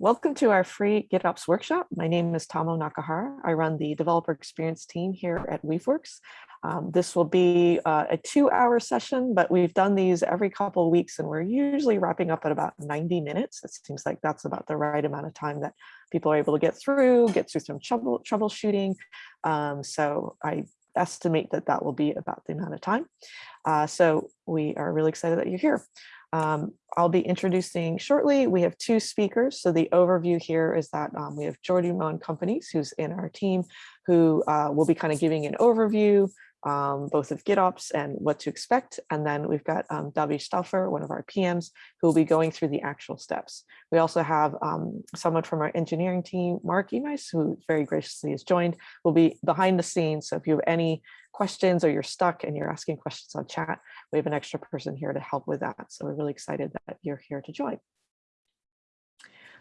Welcome to our free GitOps workshop. My name is Tamao Nakahara. I run the developer experience team here at Weaveworks. Um, this will be uh, a two hour session, but we've done these every couple of weeks and we're usually wrapping up at about 90 minutes. It seems like that's about the right amount of time that people are able to get through, get through some trouble, troubleshooting. Um, so I estimate that that will be about the amount of time. Uh, so we are really excited that you're here. Um, I'll be introducing shortly. We have two speakers. So the overview here is that um, we have Jordi Mon Companys, who's in our team, who uh, will be kind of giving an overview, um, both of GitOps and what to expect. And then we've got um, David Stauffer, one of our PMs, who will be going through the actual steps. We also have um, someone from our engineering team, Mark Emeis, who very graciously has joined, will be behind the scenes. So if you have any questions or you're stuck and you're asking questions on chat, we have an extra person here to help with that. So we're really excited that you're here to join.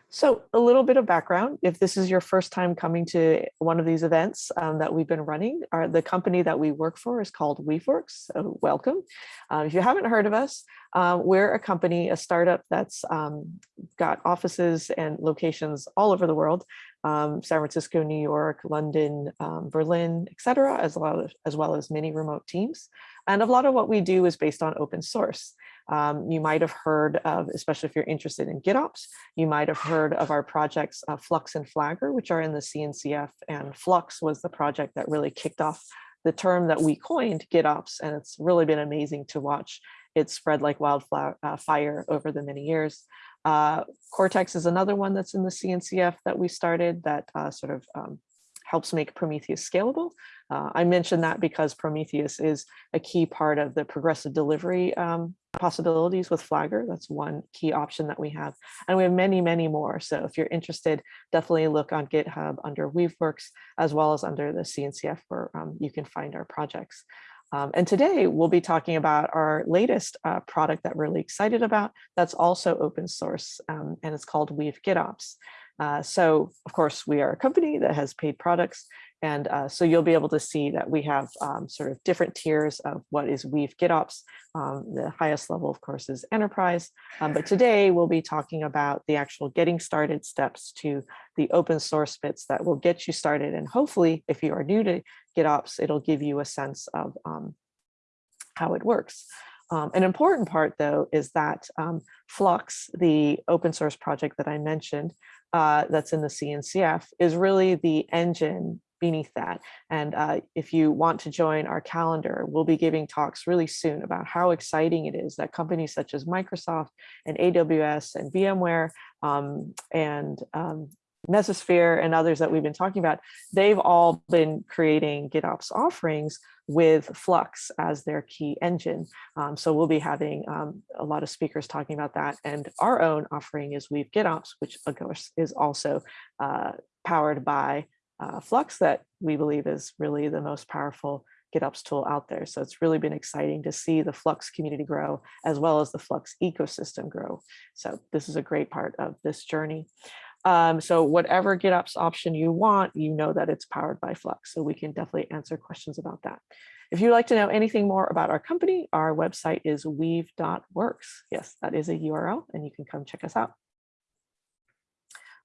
So a little bit of background, if this is your first time coming to one of these events um, that we've been running, our, the company that we work for is called Weaveworks, so welcome. Uh, if you haven't heard of us, uh, we're a company, a startup that's um, got offices and locations all over the world, um, San Francisco, New York, London, um, Berlin, etc., as, well as well as many remote teams. And a lot of what we do is based on open source. Um, you might have heard of, especially if you're interested in GitOps, you might have heard of our projects uh, Flux and Flagger, which are in the CNCF and Flux was the project that really kicked off the term that we coined GitOps. And it's really been amazing to watch it spread like wildfire uh, over the many years. Uh, Cortex is another one that's in the CNCF that we started that uh, sort of um, helps make Prometheus scalable. Uh, I mentioned that because Prometheus is a key part of the progressive delivery um, possibilities with Flagger. That's one key option that we have. And we have many, many more. So if you're interested, definitely look on GitHub under Weaveworks, as well as under the CNCF where um, you can find our projects. Um, and today we'll be talking about our latest uh, product that we're really excited about. That's also open source um, and it's called Weave GitOps. Uh, so of course we are a company that has paid products and uh, so you'll be able to see that we have um, sort of different tiers of what is Weave GitOps. Um, the highest level, of course, is enterprise. Um, but today we'll be talking about the actual getting started steps to the open source bits that will get you started. And hopefully, if you are new to GitOps, it'll give you a sense of um, how it works. Um, an important part, though, is that um, Flux, the open source project that I mentioned, uh, that's in the CNCF, is really the engine beneath that. And uh, if you want to join our calendar, we'll be giving talks really soon about how exciting it is that companies such as Microsoft and AWS and VMware um, and um, Mesosphere and others that we've been talking about, they've all been creating GitOps offerings with Flux as their key engine. Um, so we'll be having um, a lot of speakers talking about that. And our own offering is Weave GitOps, which of course is also uh, powered by uh, Flux that we believe is really the most powerful GitOps tool out there. So it's really been exciting to see the Flux community grow as well as the Flux ecosystem grow. So this is a great part of this journey. Um, so whatever GitOps option you want, you know that it's powered by Flux. So we can definitely answer questions about that. If you'd like to know anything more about our company, our website is weave.works. Yes, that is a URL and you can come check us out.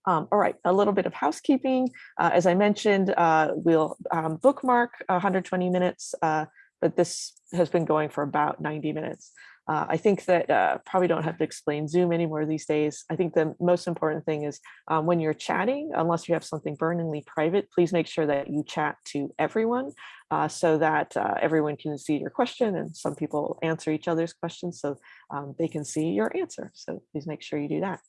Um, all right, a little bit of housekeeping. Uh, as I mentioned, uh, we'll um, bookmark 120 minutes, uh, but this has been going for about 90 minutes. Uh, I think that uh, probably don't have to explain Zoom anymore these days. I think the most important thing is um, when you're chatting, unless you have something burningly private, please make sure that you chat to everyone uh, so that everyone can see your question and some people answer each other's questions so um, they can see your answer. So please make sure you do that.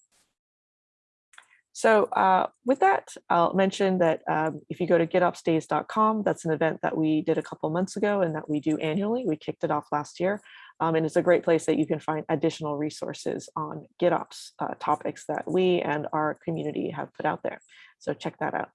So uh, with that, I'll mention that um, if you go to gitopsdays.com, that's an event that we did a couple months ago and that we do annually. We kicked it off last year. Um, and it's a great place that you can find additional resources on GitOps uh, topics that we and our community have put out there. So check that out.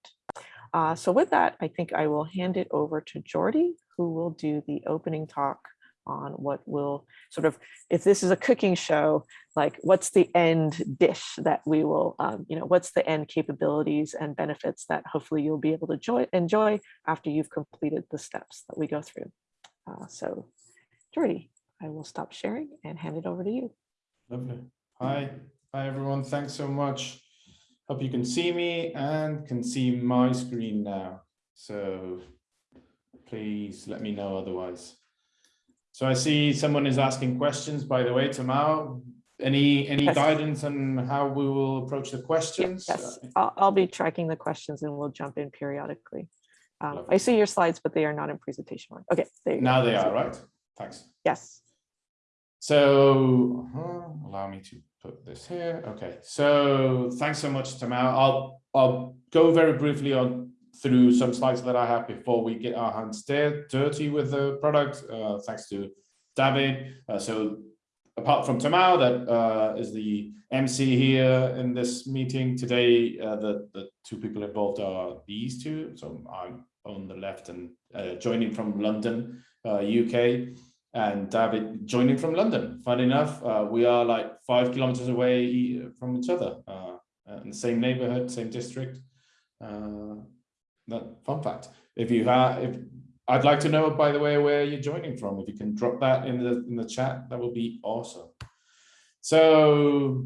Uh, so with that, I think I will hand it over to Jordi, who will do the opening talk on what will sort of, if this is a cooking show, like what's the end dish that we will, um, you know, what's the end capabilities and benefits that hopefully you'll be able to enjoy, enjoy after you've completed the steps that we go through. Uh, so Jordi, I will stop sharing and hand it over to you. Lovely. Hi. Hi, everyone. Thanks so much Hope you can see me and can see my screen now. So please let me know otherwise. So I see someone is asking questions, by the way, Tamao. Any any Yes. guidance on how we will approach the questions? Yes, I'll, I'll be tracking the questions and we'll jump in periodically. Um, I see your slides, but they are not in presentation mode. Okay, there you go. Now they are, right? Thanks. Yes, So uh, allow me to put this here. Okay, so thanks so much, Tamao. I'll I'll go very briefly on through some slides that I have before we get our hands dir- dirty with the product. Uh, thanks to David. Uh, so apart from Tamao, that uh, is the MC here in this meeting today. Uh, the the two people involved are these two. So I'm on the left and uh, joining from London, uh, UK and David joining from London. Fun enough, uh, we are like five kilometers away from each other, uh, in the same neighborhood, same district. Uh, that fun fact. If you have, if I'd like to know, by the way, where you're joining from. If you can drop that in the in the chat, that would be awesome. So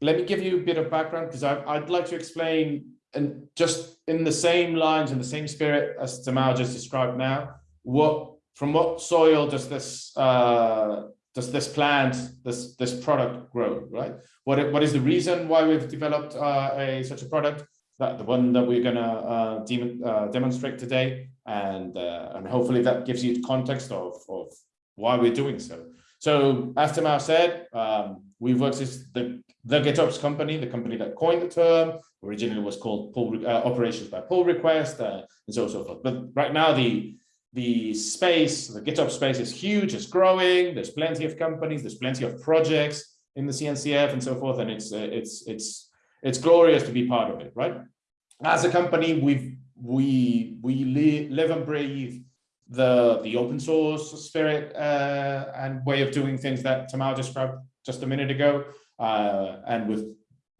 let me give you a bit of background because I'd like to explain and just in the same lines in the same spirit as Tamao just described now, what from what soil does this uh, does this plant this this product grow right? What what is the reason why we've developed uh, a such a product? That the one that we're gonna uh, dem uh, demonstrate today and uh, and hopefully that gives you the context of of why we're doing so. So as Tamao said um, we've worked with the the GitOps company the company that coined the term. Originally was called pull uh, operations by pull request uh, and so on and so forth. But right now the the space, the GitOps space is huge, it's growing, there's plenty of companies, there's plenty of projects in the CNCF and so forth, and it's uh, it's it's it's glorious to be part of it, right? As a company, we've we we li live and breathe the the open source spirit uh, and way of doing things that Tamao described just a minute ago, uh, and with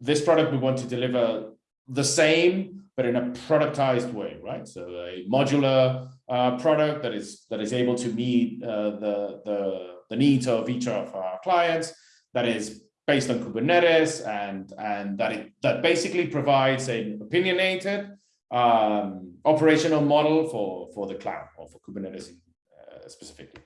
this product, we want to deliver the same, but in a productized way, right? So a modular uh, product that is that is able to meet uh, the, the the needs of each of our clients that is based on Kubernetes and and that it that basically provides an opinionated um, operational model for for the cloud or for Kubernetes uh, specifically.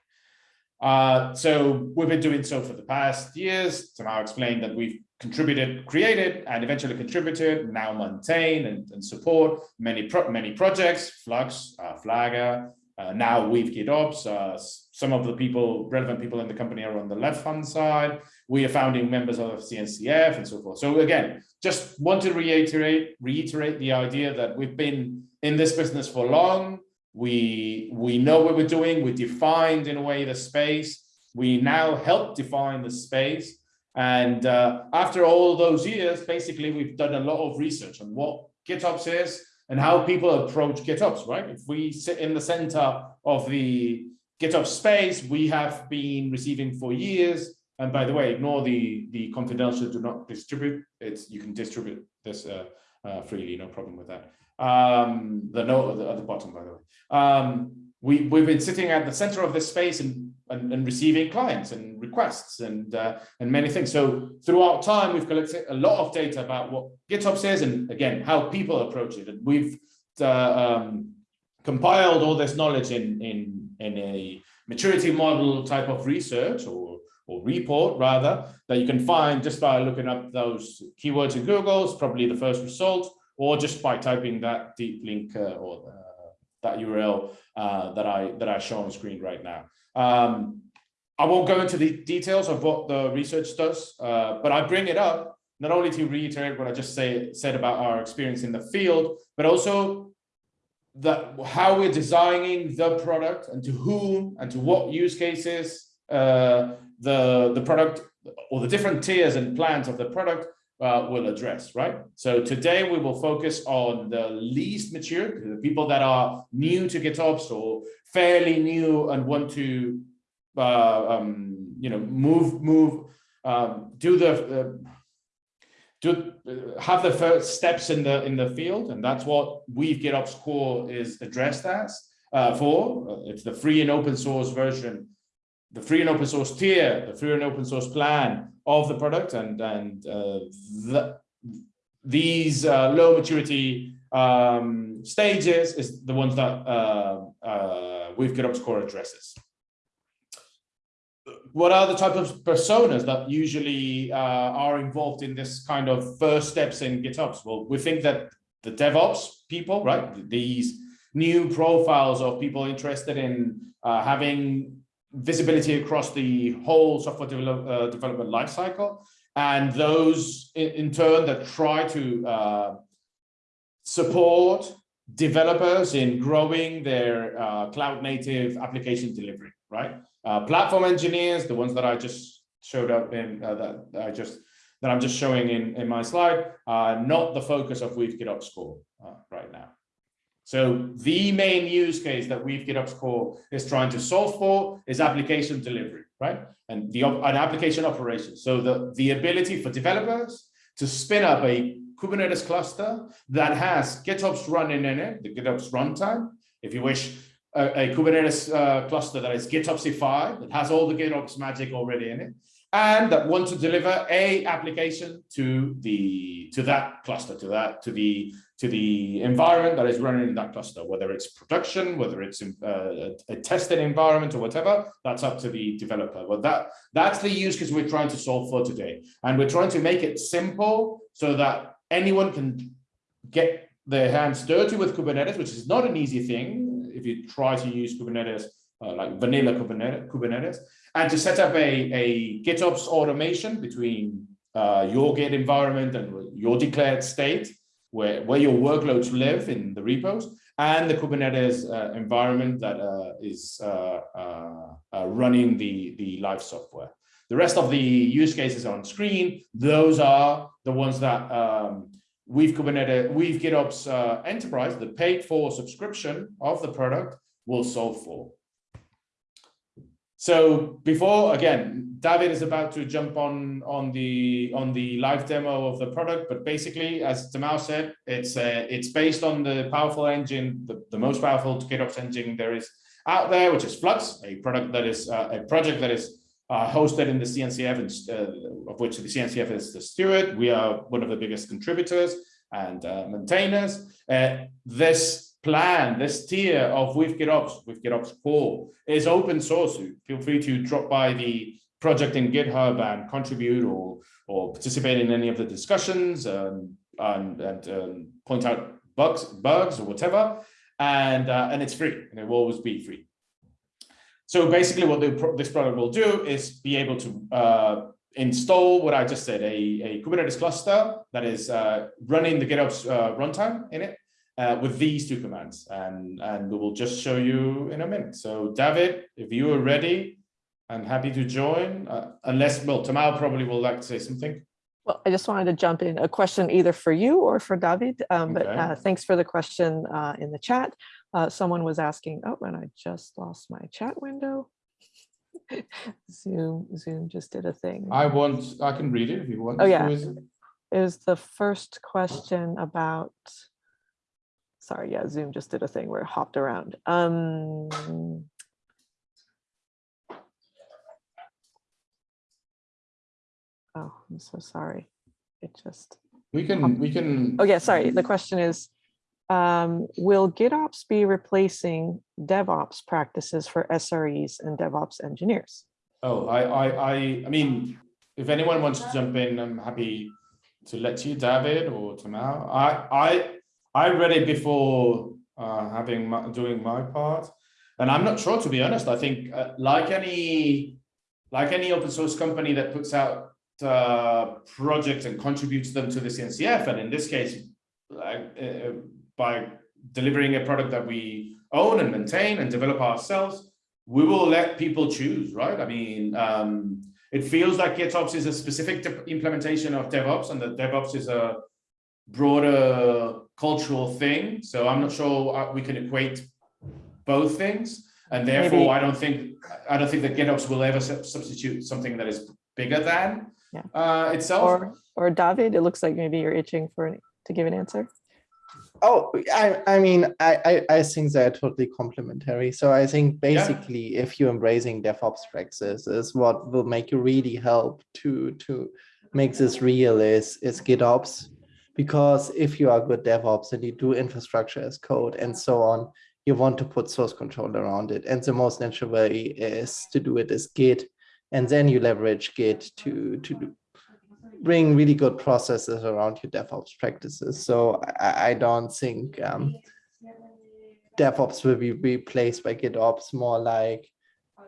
Uh, so we've been doing so for the past years. To now explain that we've contributed, created, and eventually contributed, now maintain and, and support many pro many projects, Flux, uh, Flagger, uh, now Weave GitOps. Uh, some of the people, relevant people in the company are on the left-hand side. We are founding members of CNCF and so forth. So again, just want to reiterate, reiterate the idea that we've been in this business for long. We, we know what we're doing. We defined in a way the space. We now help define the space. And uh, after all those years, basically, we've done a lot of research on what GitOps is and how people approach GitOps, right? If we sit in the center of the GitOps space, we have been receiving for years. And by the way, ignore the, the confidential, do not distribute. It's You can distribute this uh, uh, freely, no problem with that. Um, the note at the bottom, by the way. Um, we, we've been sitting at the center of this space and, and, and receiving clients and requests and, uh, and many things. So throughout time, we've collected a lot of data about what GitOps is and again, how people approach it. And we've uh, um, compiled all this knowledge in, in, in a maturity model type of research or, or report rather, that you can find just by looking up those keywords in Google, it's probably the first result, or just by typing that deep link uh, or uh, that URL uh, that I that I show on screen right now. Um, I won't go into the details of what the research does, but I bring it up not only to reiterate what I just say, said about our experience in the field, but also that how we're designing the product and to whom and to what use cases uh, the the product or the different tiers and plans of the product uh, will address, right? So today we will focus on the least mature, the people that are new to GitOps or fairly new and want to, uh, um, you know, move, move, um, do the, uh, do have the first steps in the in the field, and that's what Weave GitOps Core is addressed as uh, for. It's the free and open source version, the free and open source tier, the free and open source plan of the product and and uh, the, these uh, low maturity um, stages is the ones that uh, Weave GitOps core addresses. What are the type of personas that usually uh, are involved in this kind of first steps in GitOps? Well, we think that the DevOps people, right? These new profiles of people interested in uh, having visibility across the whole software develop, uh, development lifecycle, and those in, in, turn that try to uh, support developers in growing their uh, cloud native application delivery, right? Uh, platform engineers, the ones that I just showed up in uh, that I just that I'm just showing in in my slide, not the focus of Weave GitOps core right now. So the main use case that Weave GitOps core is trying to solve for is application delivery, right? And the an application operation. So the, the ability for developers to spin up a Kubernetes cluster that has GitOps running in it, the GitOps runtime, if you wish, a, a Kubernetes uh, cluster that is GitOpsified, that has all the GitOps magic already in it, and that want to deliver a application to the to that cluster to that to the to the environment that is running in that cluster whether it's production whether it's in, uh, a tested environment or whatever that's up to the developer. But that that's the use case we're trying to solve for today. And we're trying to make it simple so that anyone can get their hands dirty with kubernetes which is not an easy thing if you try to use kubernetes uh, like vanilla kubernetes and to set up a, a GitOps automation between uh, your Git environment and your declared state, where, where your workloads live in the repos, and the Kubernetes uh, environment that uh, is uh, uh, running the, the live software. The rest of the use cases on screen, those are the ones that um, we've Kubernetes, Weave GitOps Enterprise, the paid for subscription of the product will solve for. So before, again, David is about to jump on on the on the live demo of the product, but basically, as Tamao said, it's uh, it's based on the powerful engine, the, the most powerful GitOps engine there is out there, which is Flux, a product that is uh, a project that is uh, hosted in the CNCF, and, uh, of which the CNCF is the steward. We are one of the biggest contributors and uh, maintainers. Uh, this plan, this tier of Weave GitOps, Weave GitOps core is open source. Feel free to drop by the project in GitHub and contribute or, or participate in any of the discussions um, and, and um, point out bugs, bugs or whatever. And, uh, and it's free and it will always be free. So basically what the, this product will do is be able to uh, install what I just said, a, a Kubernetes cluster that is uh, running the GitOps uh, runtime in it uh, with these two commands and, and we will just show you in a minute. So David, if you are ready, I'm happy to join, uh, unless, well, Tamao probably will like to say something. Well, I just wanted to jump in a question either for you or for David, um, but uh, thanks for the question uh, in the chat. Uh, someone was asking, oh, and I just lost my chat window. Zoom, Zoom just did a thing. I want, I can read it if you want. Oh yeah, it? it was the first question about sorry, yeah, Zoom just did a thing where it hopped around. Um, oh, I'm so sorry. It just. We can, hopped. we can. Oh yeah, sorry. The question is, um, will GitOps be replacing DevOps practices for SREs and DevOps engineers? Oh, I, I, I, I mean, if anyone wants to jump in, I'm happy to let you, David or Tamao. I, I, I read it before uh, having my, doing my part, and I'm not sure to be honest. I think uh, like any like any open source company that puts out uh, projects and contributes them to the CNCF, and in this case, like, uh, by delivering a product that we own and maintain and develop ourselves, we will let people choose, right? I mean, um, it feels like GitOps is a specific implementation of DevOps, and that DevOps is a broader cultural thing. So I'm not sure we can equate both things. And therefore, Maybe. I don't think I don't think that GitOps will ever substitute something that is bigger than yeah. uh, itself. Or, or David, it looks like maybe you're itching for an, to give an answer. Oh, I, I mean, I, I, I think they're totally complementary. So I think basically, yeah. if you're embracing DevOps practices, is what will make you really help to to make this real is is GitOps Because if you are good DevOps and you do infrastructure as code and so on, you want to put source control around it. And the most natural way is to do it as Git. And then you leverage Git to, to bring really good processes around your DevOps practices. So I, I don't think um, DevOps will be replaced by GitOps, more like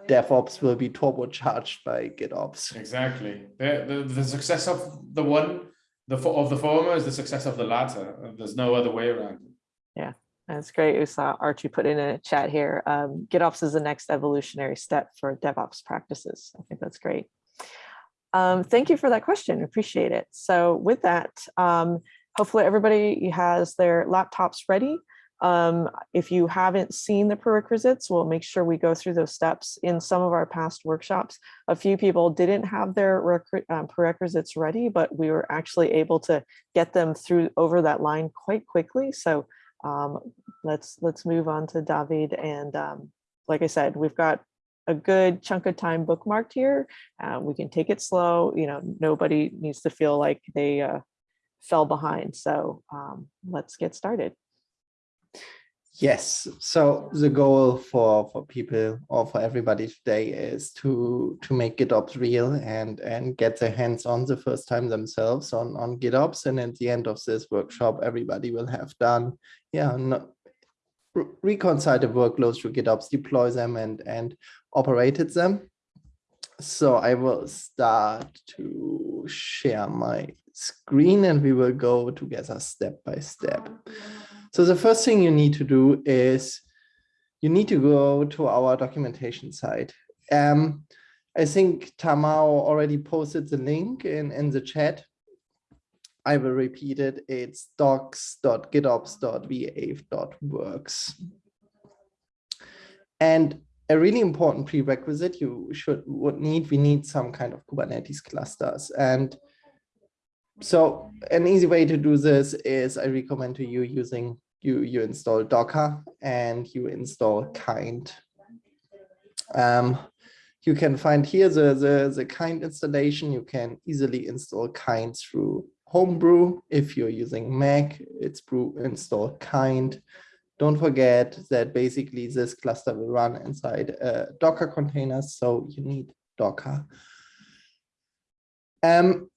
DevOps will be turbocharged by GitOps. Exactly. The, the, the success of the one, the of the former is the success of the latter. There's no other way around it. Yeah, that's great. We saw Archie put in a chat here. Um, GitOps is the next evolutionary step for DevOps practices. I think that's great. Um, thank you for that question. Appreciate it. So with that, um, hopefully everybody has their laptops ready. Um, if you haven't seen the prerequisites, we'll make sure we go through those steps in some of our past workshops. A few people didn't have their um, prerequisites ready, but we were actually able to get them through over that line quite quickly. So um, let's let's move on to David. And um, like I said, we've got a good chunk of time bookmarked here. Uh, we can take it slow. You know, nobody needs to feel like they uh, fell behind. So um, let's get started. Yes, so the goal for for people or for everybody today is to to make GitOps real and and get their hands on the first time themselves on on GitOps. And at the end of this workshop, everybody will have done, yeah, no, re- reconcile the workloads through GitOps, deploy them and and operated them. So I will start to share my screen and we will go together step by step. Oh, So the first thing you need to do is you need to go to our documentation site. Um, I think Tamao already posted the link in, in the chat. I will repeat it. It's docs.gitops.weave.works. And a really important prerequisite you should would need, we need some kind of Kubernetes clusters. And so an easy way to do this is I recommend to you using you you install Docker and you install kind. Um, you can find here the, the, the kind installation. You can easily install kind through Homebrew. If you're using Mac, it's brew install kind. Don't forget that basically this cluster will run inside uh, Docker containers, so you need Docker. Um,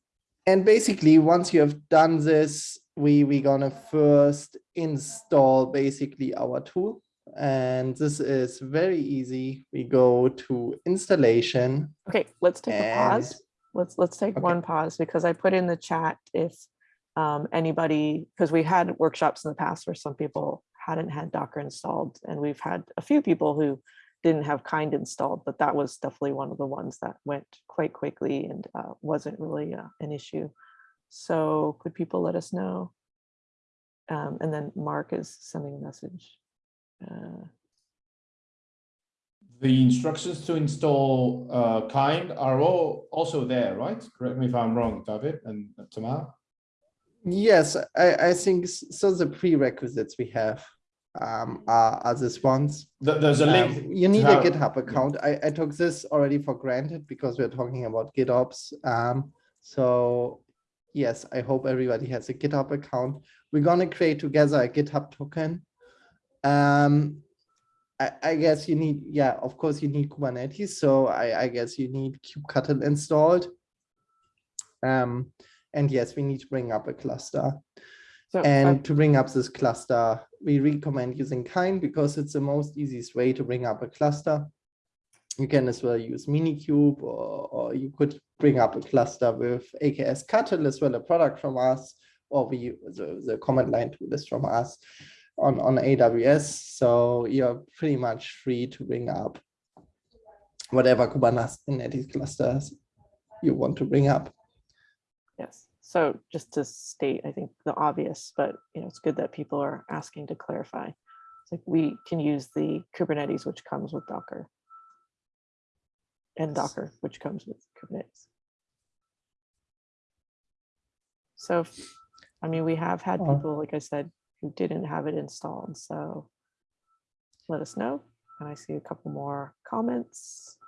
and basically, once you have done this, we we gonna first install basically our tool. And this is very easy. We go to installation. Okay, let's take a pause. Let's let's take Okay. one pause because I put in the chat if um, anybody, because we had workshops in the past where some people hadn't had Docker installed, and we've had a few people who didn't have kind installed, but that was definitely one of the ones that went quite quickly and uh, wasn't really uh, an issue. So could people let us know? Um, and then Mark is sending a message. Uh, The instructions to install uh, kind are all also there, right? Correct me if I'm wrong, David and Tamao. Yes, I, I think so. The prerequisites we have um, are, are these ones. Th- There's a Um, link. you need a GitHub account. I, I took this already for granted because we're talking about GitOps. Um, so yes, I hope everybody has a GitHub account. We're gonna create together a GitHub token. Um, I, I guess you need, yeah, of course you need Kubernetes. So I, I guess you need kubectl installed. Um, and yes, we need to bring up a cluster. so I- And to bring up this cluster, we recommend using Kind because it's the most easiest way to bring up a cluster. You can as well use Minikube or, or you could bring up a cluster with eksctl as well, a product from us, or we the, the command line tool is from us on, on AWS. So you're pretty much free to bring up whatever Kubernetes clusters you want to bring up. Yes, so just to state, I think the obvious, but you know, it's good that people are asking to clarify. It's like we can use the Kubernetes, which comes with Docker. And Docker, which comes with Kubernetes. So, I mean, we have had people, like I said, who didn't have it installed, so let us know. And I see a couple more comments.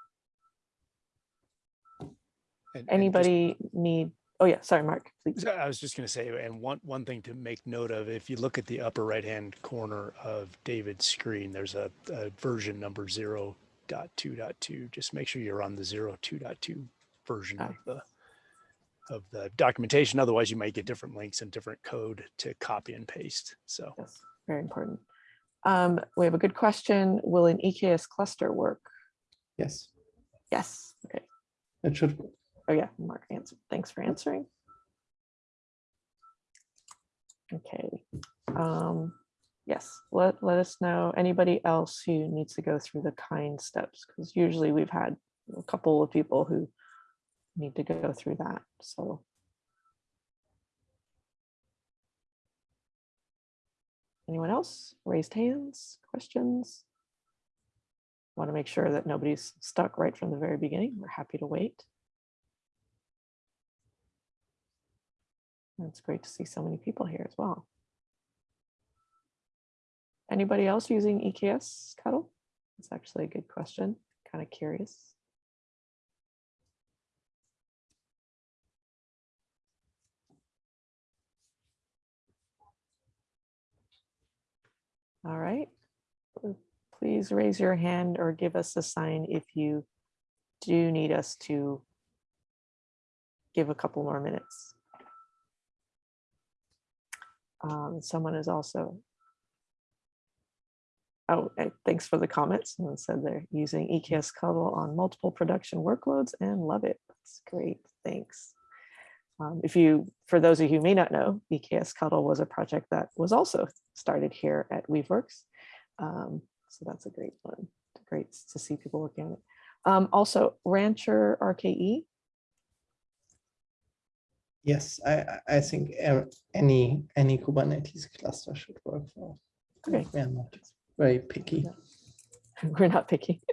And- and just- Anybody need Oh, yeah, sorry, Mark, please. I was just going to say, and one, one thing to make note of, if you look at the upper right-hand corner of David's screen, there's a, a version number zero dot two dot two. Just make sure you're on the zero two dot two version Ah. of the of the documentation. Otherwise, you might get different links and different code to copy and paste. So Yes, very important. Um, we have a good question. Will an EKS cluster work? Yes, Yes, okay. it should. Oh yeah, Mark answered. Thanks for answering. Okay. Um, yes, let, let us know, anybody else who needs to go through the kind steps, because usually we've had a couple of people who need to go through that, so. Anyone else? Raised hands, questions? Want to make sure that nobody's stuck right from the very beginning. We're happy to wait. It's great to see so many people here as well. Anybody else using eksctl? That's actually a good question. Kind of curious. All right. Please raise your hand or give us a sign if you do need us to give a couple more minutes. Um, someone is also. Oh, thanks for the comments. Someone said they're using eksctl on multiple production workloads and love it. That's great. Thanks. Um, if you, for those of you who may not know, eksctl was a project that was also started here at Weaveworks. Um, so that's a great one. Great to see people working on it. Um, also, Rancher RKE. Yes, I, I- think er- any, any Kubernetes cluster should work for. Okay. Not very picky. We're not picky.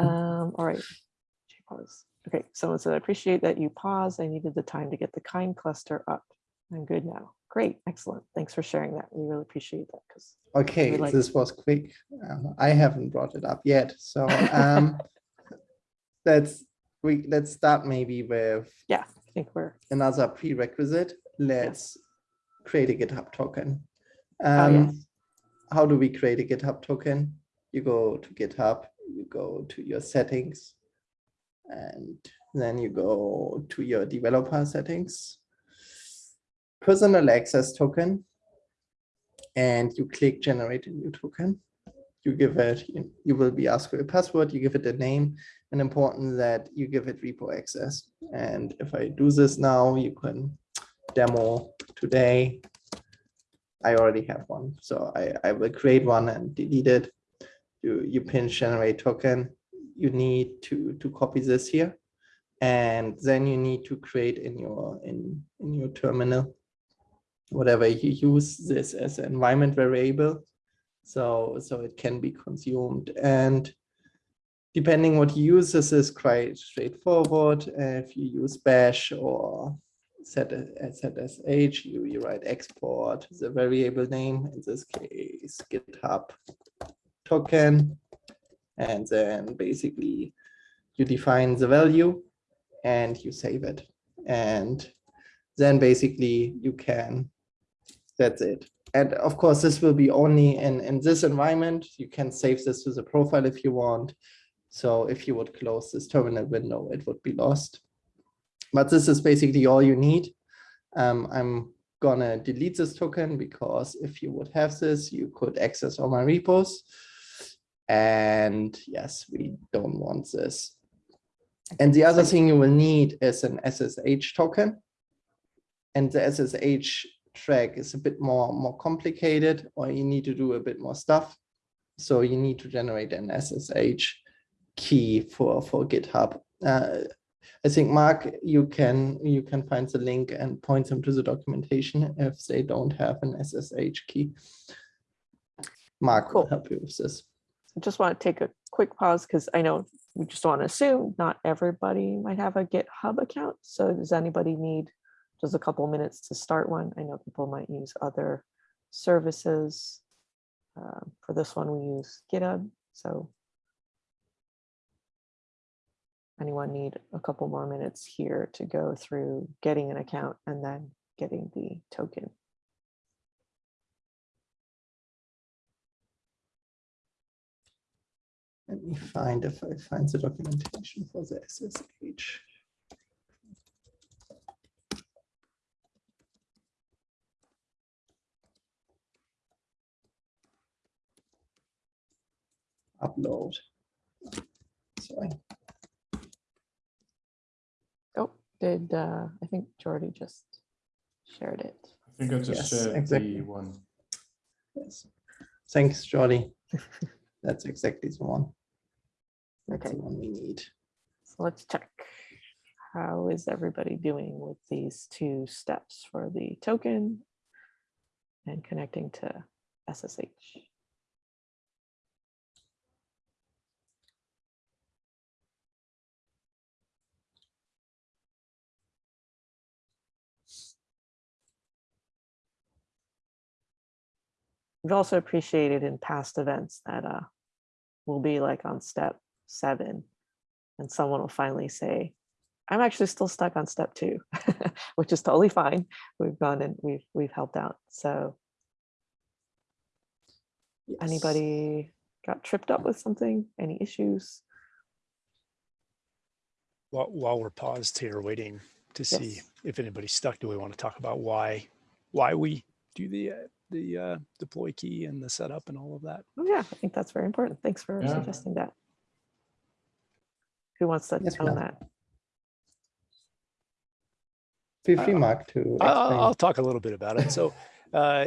Um, all right. Pause. Okay, someone said, I appreciate that you paused. I needed the time to get the kind cluster up. I'm good now. Great, excellent. Thanks for sharing that. We really appreciate that because Okay, like- this was quick. Um, I haven't brought it up yet, so um, let's we let's start maybe with yeah, I think we're, another prerequisite. Let's create a GitHub token. oh Um, yes, how do we create a GitHub token? You go to GitHub, you go to your settings, and then you go to your developer settings, personal access token, and you click generate a new token. You give it, you- will be asked for a password, you give it a name, and important that you give it repo access. And if I do this now, you can demo today. I already have one, so I, I will create one and delete it. You, you pin generate token. You need to, to copy this here. And then you need to create in your, in, in your terminal, whatever you use this as an environment variable. So, so it can be consumed and depending what you use, this is quite straightforward. If you use bash or set a- ZSH, you, you write export the variable name, in this case GitHub token. And then basically you define the value and you save it. And then basically you can, that's it. And of course, this will be only in, in this environment. You can save this to the profile if you want. So if you would close this terminal window, it would be lost. But this is basically all you need. Um, I'm gonna delete this token because if you would have this, you could access all my repos. And yes, we don't want this. And the other thing you will need is an SSH token. And the SSH track is a bit more, more complicated, or you need to do a bit more stuff. So you need to generate an SSH key for, for GitHub. Uh, I think Mark, you can you can find the link and point them to the documentation if they don't have an SSH key. Mark will help you with this. I just want to take a quick pause because I know we just want to assume not everybody might have a GitHub account. So does anybody need just a couple minutes to start one? I know people might use other services. Uh, For this one, we use GitHub. So anyone need a couple more minutes here to go through getting an account and then getting the token. Let me find if I find the documentation for the SSH. Upload. Sorry. Oh, did, uh, I think Jordi just shared it. I think I just Yes, shared exactly. the one. Yes. Thanks, Jordi. That's exactly the one. That's Okay, the one we need. so let's check. How is everybody doing with these two steps for the token and connecting to SSH? We've also appreciated in past events that uh, we'll be like on step seven and someone will finally say, I'm actually still stuck on step two, which is totally fine. We've gone and we've we've helped out. So Yes. anybody got tripped up with something? Any issues? While, while we're paused here waiting to see Yes. if anybody's stuck, do we want to talk about why, why we do the, uh, the uh, deploy key and the setup and all of that? Oh yeah, I think that's very important. Thanks for Yeah. suggesting that. Who wants to Yes, own that? Feel free, Uh, Mark, to I'll. I'll talk a little bit about it. So, uh,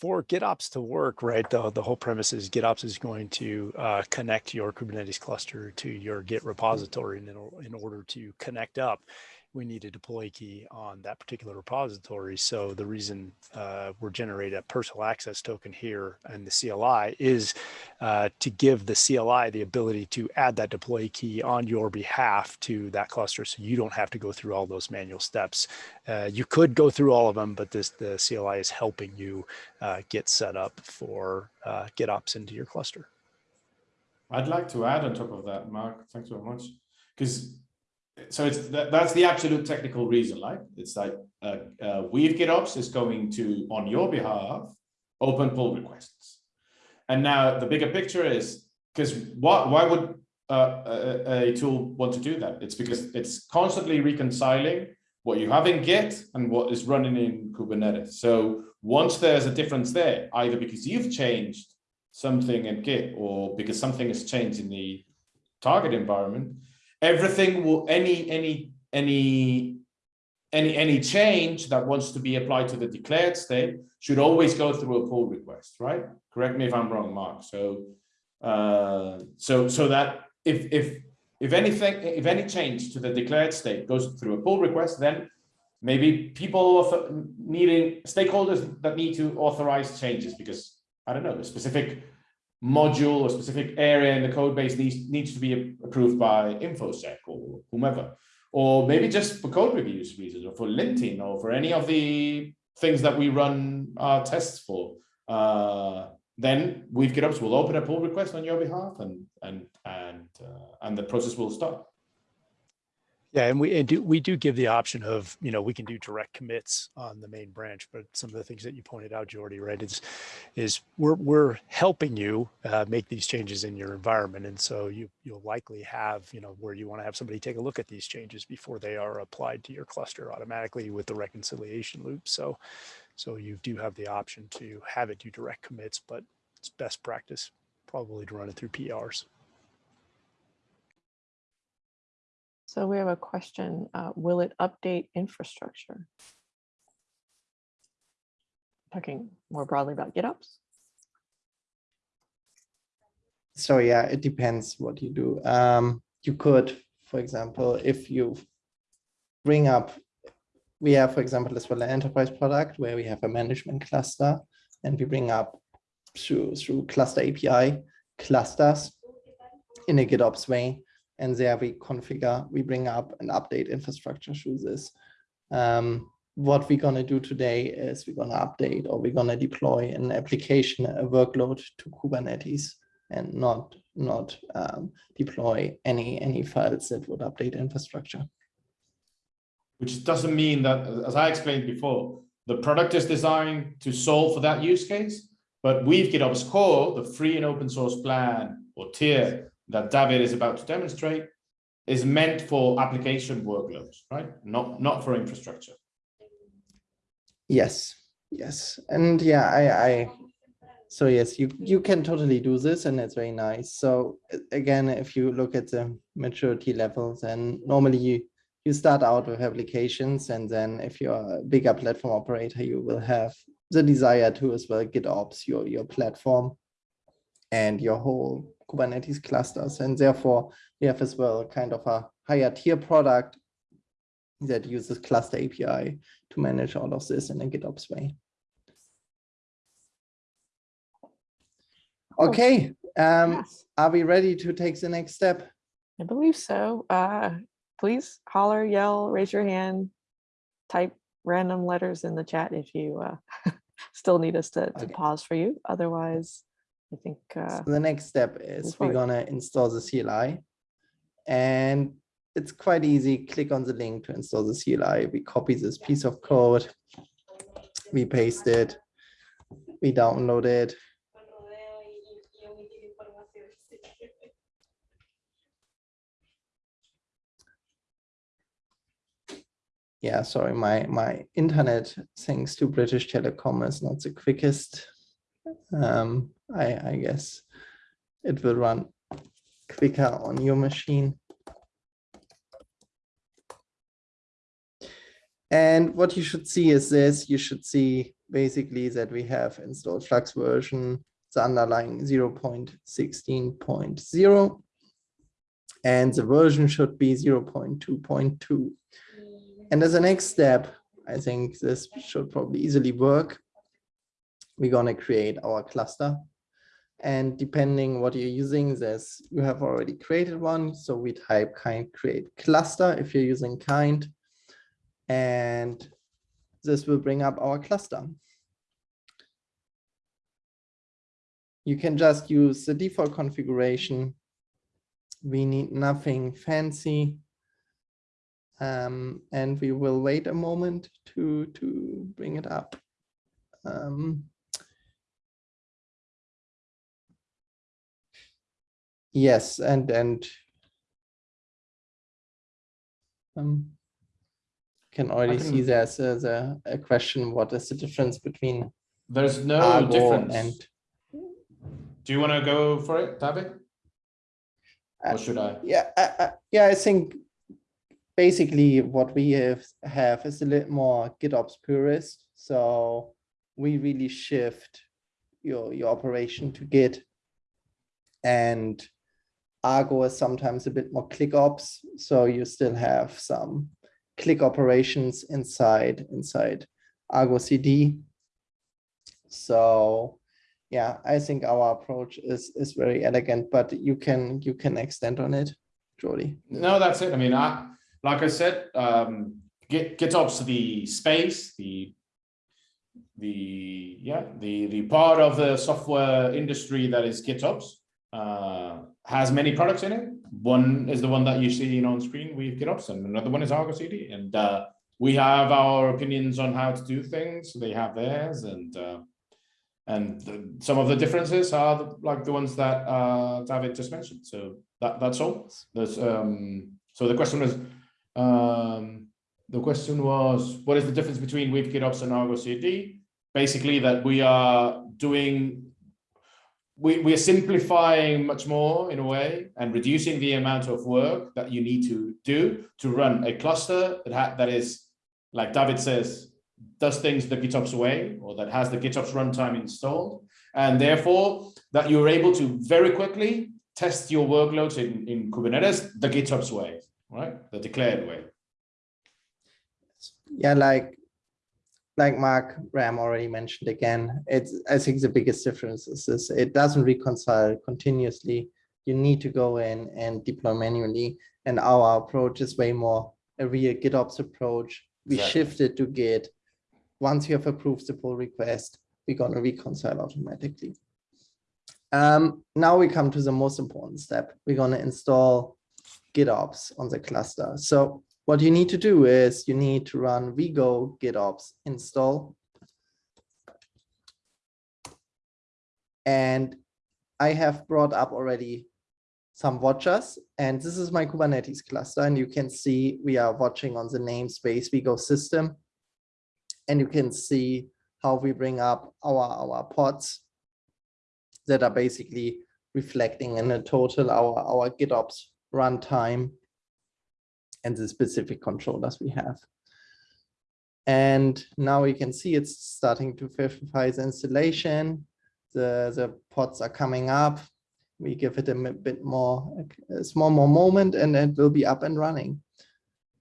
for GitOps to work, right, the, the whole premise is GitOps is going to uh, connect your Kubernetes cluster to your Git repository. And in, in order to connect up, we need a deploy key on that particular repository. So the reason uh, we're generating a personal access token here and the CLI is uh, to give the CLI the ability to add that deploy key on your behalf to that cluster so you don't have to go through all those manual steps. Uh, you could go through all of them, but this the CLI is helping you uh, get set up for uh, GitOps into your cluster. I'd like to add on top of that, Mark. Thanks very much. Because so it's that, that's the absolute technical reason, right? It's like uh, uh, Weave GitOps is going to, on your behalf, open pull requests. And now the bigger picture is because what why would uh, a, a tool want to do that? It's because it's constantly reconciling what you have in Git and what is running in Kubernetes. So once there's a difference there, either because you've changed something in Git or because something has changed in the target environment, everything will any any any any any change that wants to be applied to the declared state should always go through a pull request, right? Correct me if I'm wrong, Mark. So uh, so so that if if if anything if any change to the declared state goes through a pull request, then maybe people needing stakeholders that need to authorize changes because I don't know a specific module or specific area in the code base needs needs to be approved by infosec or whomever. Or maybe just for code reviews reasons or for linting or for any of the things that we run our tests for. Uh, then Weave GitOps will open a pull request on your behalf and and and uh, and the process will start Yeah, and we and do we do give the option of you know we can do direct commits on the main branch, but some of the things that you pointed out, Jordi, right, is is we're we're helping you uh, make these changes in your environment, and so you you'll likely have you know where you want to have somebody take a look at these changes before they are applied to your cluster automatically with the reconciliation loop. So so you do have the option to have it do direct commits, but it's best practice probably to run it through PRs. So we have a question, uh, will it update infrastructure? Talking more broadly about GitOps? So yeah, it depends what you do. Um, you could, for example, if you bring up, we have, for example, as well an enterprise product where we have a management cluster and we bring up through, through cluster API clusters in a GitOps way. And there we configure, we bring up and update infrastructure this. Um, what we're gonna do today is we're gonna update or we're gonna deploy an application, a workload to Kubernetes and not not um, deploy any any files that would update infrastructure. Which doesn't mean that, as I explained before, the product is designed to solve for that use case. But Weave GitOps Core, the free and open source plan or tier that David is about to demonstrate, is meant for application workloads, right? Not not for infrastructure. Yes, yes, and yeah, I, I, so yes, you you can totally do this, and it's very nice. So again, if you look at the maturity levels, and normally you you start out with applications, and then if you're a bigger platform operator, you will have the desire to as well GitOps your your platform and your whole Kubernetes clusters, and therefore we have as well kind of a higher tier product that uses cluster API to manage all of this in a GitOps way. Okay, um, Yes, are we ready to take the next step? I believe so. Uh, please holler, yell, raise your hand, type random letters in the chat if you uh, still need us to, to Okay. pause for you. Otherwise, I think uh, So the next step is we're gonna install the CLI. And it's quite easy. Click on the link to install the CLI. We copy this piece of code. We paste it. We download it. Yeah, sorry, my, my internet thanks to British Telecom is not the quickest. Um, I, I guess it will run quicker on your machine. And what you should see is this, you should see basically that we have installed Flux version, the underlying 0.16.0. And the version should be 0.2.2. And as a next step, I think this should probably easily work. We're gonna create our cluster. And depending what you're using, this you have already created one. So we type kind create cluster if you're using kind. And this will bring up our cluster. You can just use the default configuration. We need nothing fancy. Um, and we will wait a moment to, to bring it up. Um, yes, and, and um, can already see there's a, the- a question, what is the difference between There's no Argo difference. and Do you want to go for it, David? Uh, Or should I? Yeah, I, I, yeah, I think basically what we have have is a little more GitOps purist. So we really shift your your operation to Git, and Argo is sometimes a bit more ClickOps. So you still have some click operations inside inside Argo CD. So yeah, I think our approach is is very elegant, but you can you can extend on it, Jordi. No, that's it. I mean, I, like I said, um, Git, GitOps, the space, the, the, yeah, the, the part of the software industry that is GitOps, uh, has many products in it. One is the one that you see on screen with GitOps and another one is Argo CD. And, uh, we have our opinions on how to do things. They have theirs and, uh, and the, some of the differences are the- like the ones that, uh, David just mentioned. So that, that's all. There's, um, so the question was, um, the question was, what is the difference between Weave GitOps and Argo CD? Basically that we are doing, we, we are simplifying much more in a way and reducing the amount of work that you need to do to run a cluster that ha that is, like David says, does things the GitOps way or that has the GitOps runtime installed. And therefore that you're able to very quickly test your workloads in, in Kubernetes the GitOps way, right? The declared way. Yeah, like like Mark Ram already mentioned again, it's I think the biggest difference is this it doesn't reconcile continuously. You need to go in and deploy manually. And our approach is way more a real GitOps approach. We Exactly. shifted to Git. Once you have approved the pull request, we're gonna reconcile automatically. Um, now we come to the most important step. We're going to install GitOps on the cluster. So what you need to do is you need to run wego GitOps install. And I have brought up already some watchers, and this is my Kubernetes cluster, and you can see we are watching on the namespace wego system. And you can see how we bring up our, our pods that are basically reflecting in a total our, our GitOps runtime and the specific controllers we have. And now you can see it's starting to verify the installation. The, the pods are coming up. We give it a bit more, a small more moment and it will be up and running.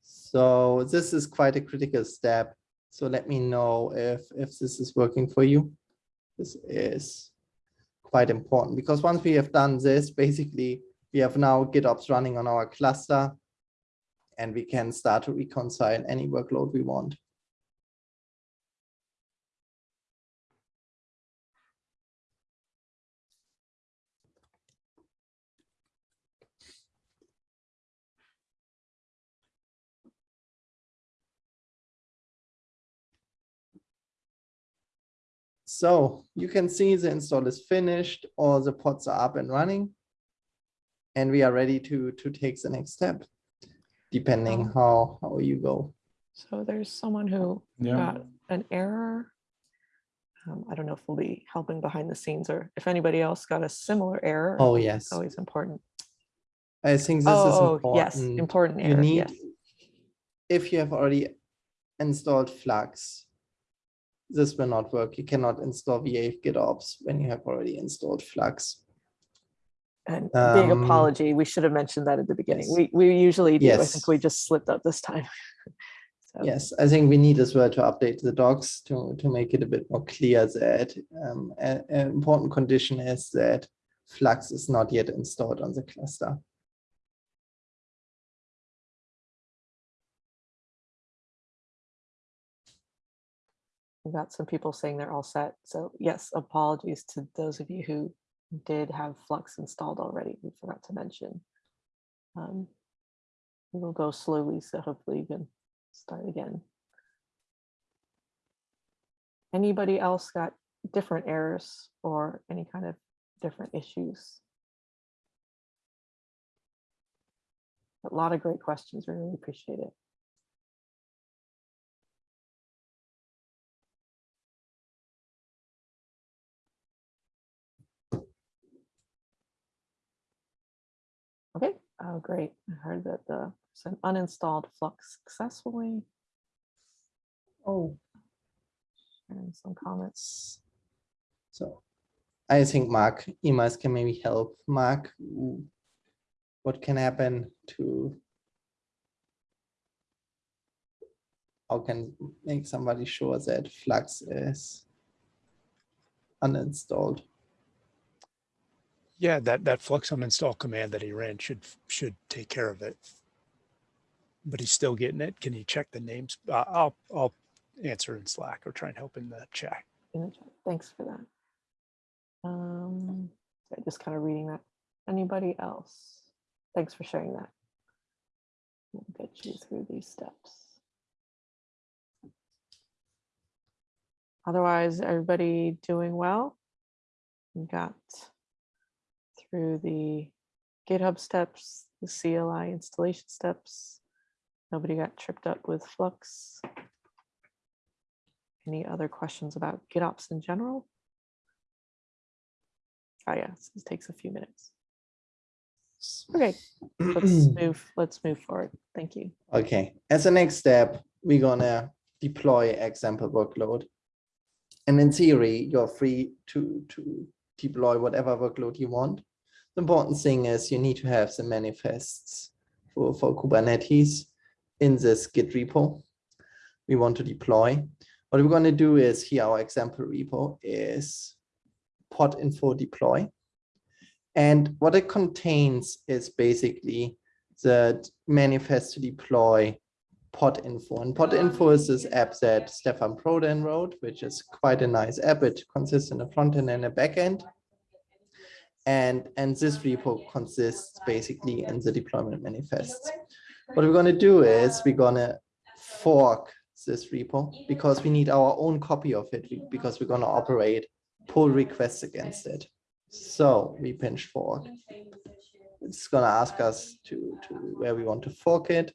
So this is quite a critical step. So let me know if, if this is working for you. This is quite important because once we have done this, basically we have now GitOps running on our cluster and we can start to reconcile any workload we want. So you can see the install is finished, all the pods are up and running. And we are ready to, to take the next step, depending Um, how, how you go. So there's someone who Yeah. got an error. Um, I don't know if we'll be helping behind the scenes or if anybody else got a similar error. Oh, it's yes. Always important. I think this is Oh, important. yes, important You error, need, yes. if you have already installed Flux, this will not work. You cannot install Weave GitOps when you have already installed Flux. And big Um, apology, we should have mentioned that at the beginning. yes. We, we usually do. I think we just slipped up this time. So, Yes, I think we need as well to update the docs to, to make it a bit more clear that um, an important condition is that Flux is not yet installed on the cluster. We got some people saying they're all set. So yes, apologies to those of you who did have Flux installed already. We forgot to mention. Um, We will go slowly, so hopefully you can start again. Anybody else got different errors or any kind of different issues? A lot of great questions. We really appreciate it. Oh, great. I heard that the person uninstalled Flux successfully. Oh. And some comments. So I think Mark, Emeis can maybe help. Mark, what can happen to how can make somebody sure that Flux is uninstalled? Yeah, that, that flux install command that he ran should, should take care of it. But he's still getting it. Can you check the names? Uh, I'll, I'll answer in Slack or try and help in the chat. in the chat. Thanks for that. Um, just kind of reading that. Anybody else? Thanks for sharing that. We'll get you through these steps. Otherwise, everybody doing well? We got through the GitHub steps, the CLI installation steps. Nobody got tripped up with Flux. Any other questions about GitOps in general? Oh yeah, this takes a few minutes. Okay, let's move, let's move forward. Thank you. Okay, as a next step, we're gonna deploy example workload. And in theory, you're free to, to deploy whatever workload you want. The important thing is you need to have the manifests for, for Kubernetes in this Git repo we want to deploy. What we're going to do is here, our example repo is pod info deploy. And what it contains is basically the manifest to deploy pod info. And pod info is this app that Stefan Prodan wrote, which is quite a nice app. It consists in a front end and a back end. And, and this repo consists basically in the deployment manifest. What we're gonna do is we're gonna fork this repo because we need our own copy of it because we're gonna operate pull requests against it. So we pinch fork. It's gonna ask us to, to where we want to fork it.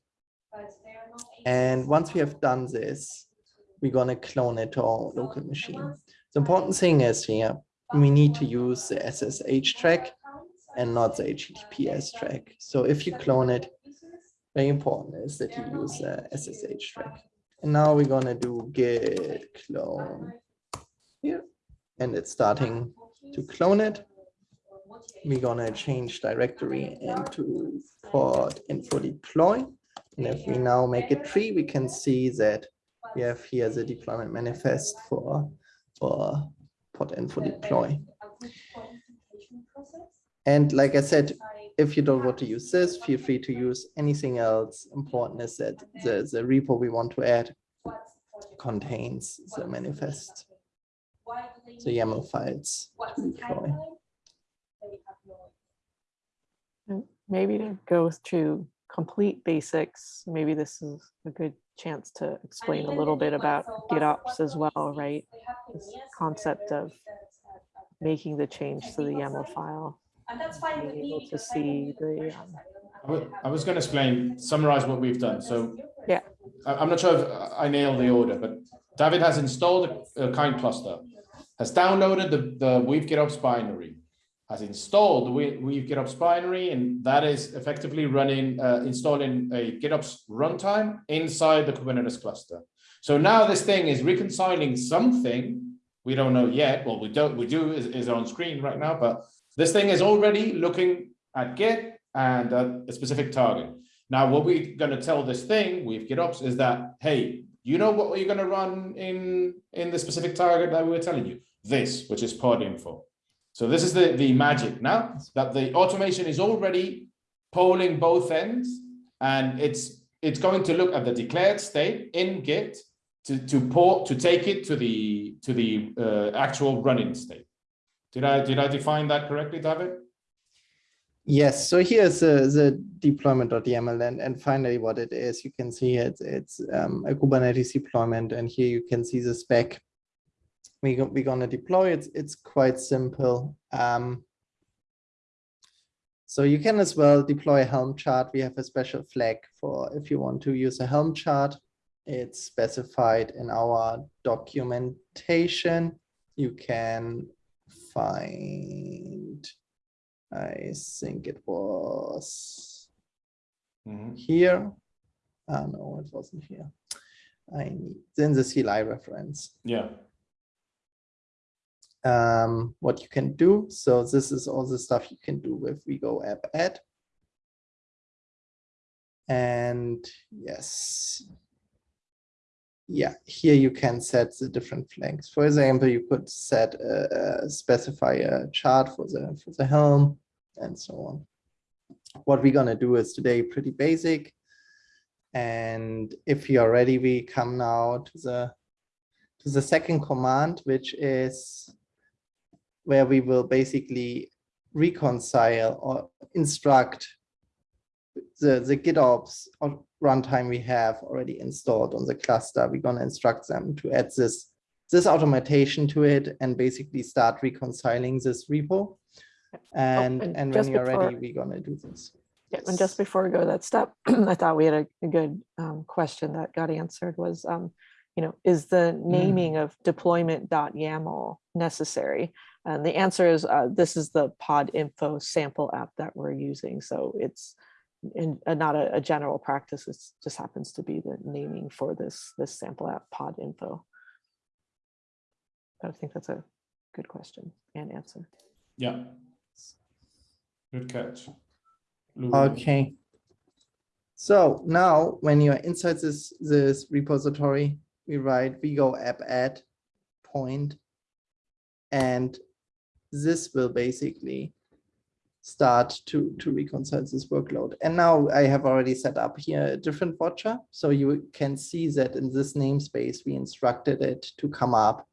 And once we have done this, we're gonna clone it to our local machine. The important thing is here, we need to use the SSH track and not the HTTPS track. So if you clone it, very important is that you use the SSH track. And now we're gonna do git clone here, and it's starting to clone it. We're gonna change directory into pod info deploy. And if we now make a tree, we can see that we have here the deployment manifest for, for pod info deploy. And like I said, if you don't want to use this, feel free to use anything else. Important is that the, the repo we want to add contains the manifest, the YAML files to deploy. Maybe to go through complete basics, maybe this is a good chance to explain a little bit about GitOps as well, right? This concept of making the change to the YAML file, And that's fine with me. able to see the, um, I was going to explain, summarize what we've done. So Yeah. I- I'm not sure if I nailed the order, but David has installed a kind cluster, has downloaded the, the Weave GitOps binary, has installed the We- GitOps binary, and that is effectively running, uh, installing a GitOps runtime inside the Kubernetes cluster. So now this thing is reconciling something, we don't know yet, well, we don't, we do is, is on screen right now, but this thing is already looking at Git and at a specific target. Now, what we're going to tell this thing with GitOps is that, hey, you know what you're going to run in, in the specific target that we were telling you? This, which is pod info. So this is the, the magic now that the automation is already polling both ends and it's it's going to look at the declared state in Git to, to port to take it to the to the uh, actual running state. Did I did I define that correctly, David? Yes, so here's the, the deployment.yaml and, and finally what it is, you can see it's, it's um, a Kubernetes deployment and here you can see the spec. We we're gonna deploy it, it's quite simple. Um, so you can as well deploy a Helm chart. We have a special flag for if you want to use a Helm chart. It's specified in our documentation. You can find I think it was Mhm. here. Ah, no, it wasn't here. I need then the CLI reference. Yeah. Um, what you can do. So this is all the stuff you can do with wego app add. And yes. Yeah, here you can set the different flags. For example, you could set a, a- specify a chart for the for the helm and so on. What we're gonna do is today pretty basic. And if you are ready, we come now to the to the second command, which is where we will basically reconcile or instruct the, the GitOps runtime we have already installed on the cluster. We're gonna instruct them to add this, this automation to it and basically start reconciling this repo. And, and and when you're ready, we're gonna do this. Yeah, and just before we go to that step, I thought we had a, a good um, question that got answered was, um, you know, is the naming of deployment.yaml necessary? And the answer is, uh, this is the pod info sample app that we're using. So it's in, uh, not a, a general practice. It just happens to be the naming for this, this sample app pod info. I think that's a good question and answer. Yeah. Good catch. Lou. Okay. So now when you're inside this, this repository, we write wego app add. And this will basically start to, to reconcile this workload. And now I have already set up here a different watcher. So you can see that in this namespace, we instructed it to come up.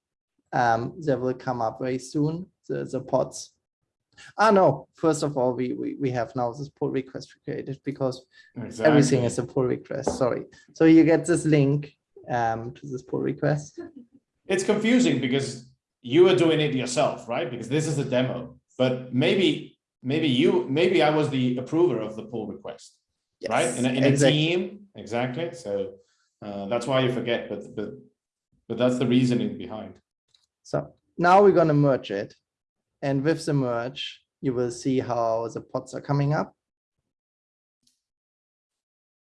Um, they will come up very soon, the, the pods. Ah, no, first of all, we, we, we have now this pull request created because everything is a pull request, sorry. So you get this link um, to this pull request. It's confusing because you are doing it yourself, right? Because this is a demo, but maybe, maybe you, maybe I was the approver of the pull request, right? In a, in a team, exactly. So uh, that's why you forget, but, but, but that's the reasoning behind. So now we're gonna merge it. And with the merge, you will see how the pods are coming up.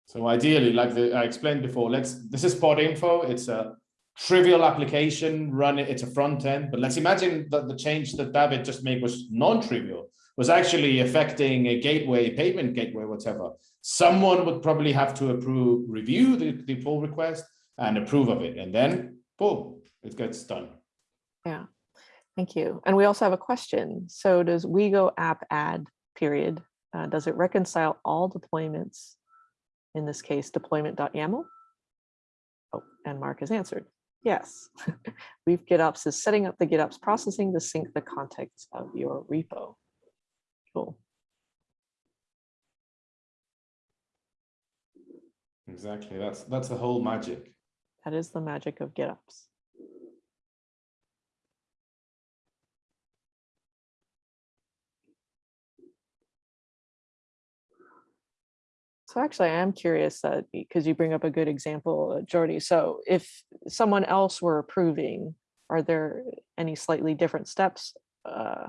So ideally, like the, I explained before, let's, this is pod info. It's a trivial application, run it, it's a front end, but let's imagine that the change that David just made was non-trivial, was actually affecting a gateway, payment gateway, whatever. Someone would probably have to approve, review the, the pull request and approve of it, and then boom, it gets done. Yeah, thank you. And we also have a question. So does WeGo app add period? Uh, does it reconcile all deployments? In this case, deployment.yaml? Oh, and Mark has answered. Yes. Weave GitOps is setting up the GitOps processing to sync the context of your repo. Cool. Exactly, that's, that's the whole magic. That is the magic of GitOps. So actually, I am curious that because you bring up a good example, uh, Jordi. So if someone else were approving, are there any slightly different steps uh,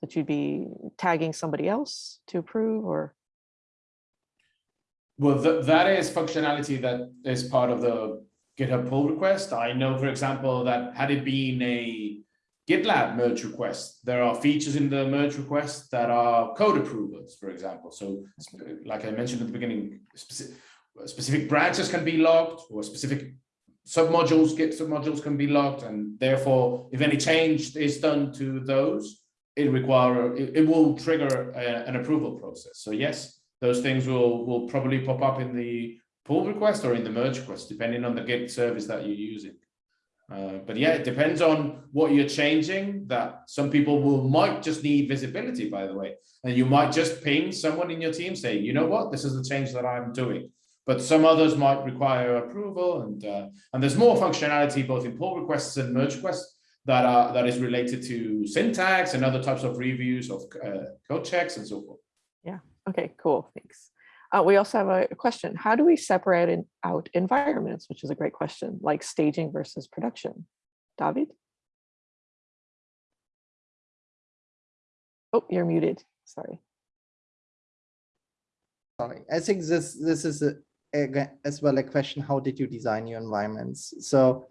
that you'd be tagging somebody else to approve or? Well, th that is functionality that is part of the GitHub pull request. I know, for example, that had it been a GitLab merge requests, there are features in the merge request that are code approvers, for example. So like I mentioned at the beginning, specific, specific branches can be logged or specific submodules, Git submodules can be logged. And therefore, if any change is done to those, it require, it, it will trigger a, an approval process. So yes, those things will, will probably pop up in the pull request or in the merge request, depending on the Git service that you're using. Uh, but yeah, it depends on what you're changing that some people will might just need visibility, by the way, and you might just ping someone in your team saying, you know what, this is the change that I'm doing. But some others might require approval and uh, and there's more functionality both in pull requests and merge requests that are that is related to syntax and other types of reviews of uh, code checks and so forth. Yeah. Okay, cool, thanks. Uh, we also have a question. How do we separate in, out environments, which is a great question, like staging versus production? David? Oh, you're muted. Sorry. Sorry, I think this this is a, a, as well a question. How did you design your environments? So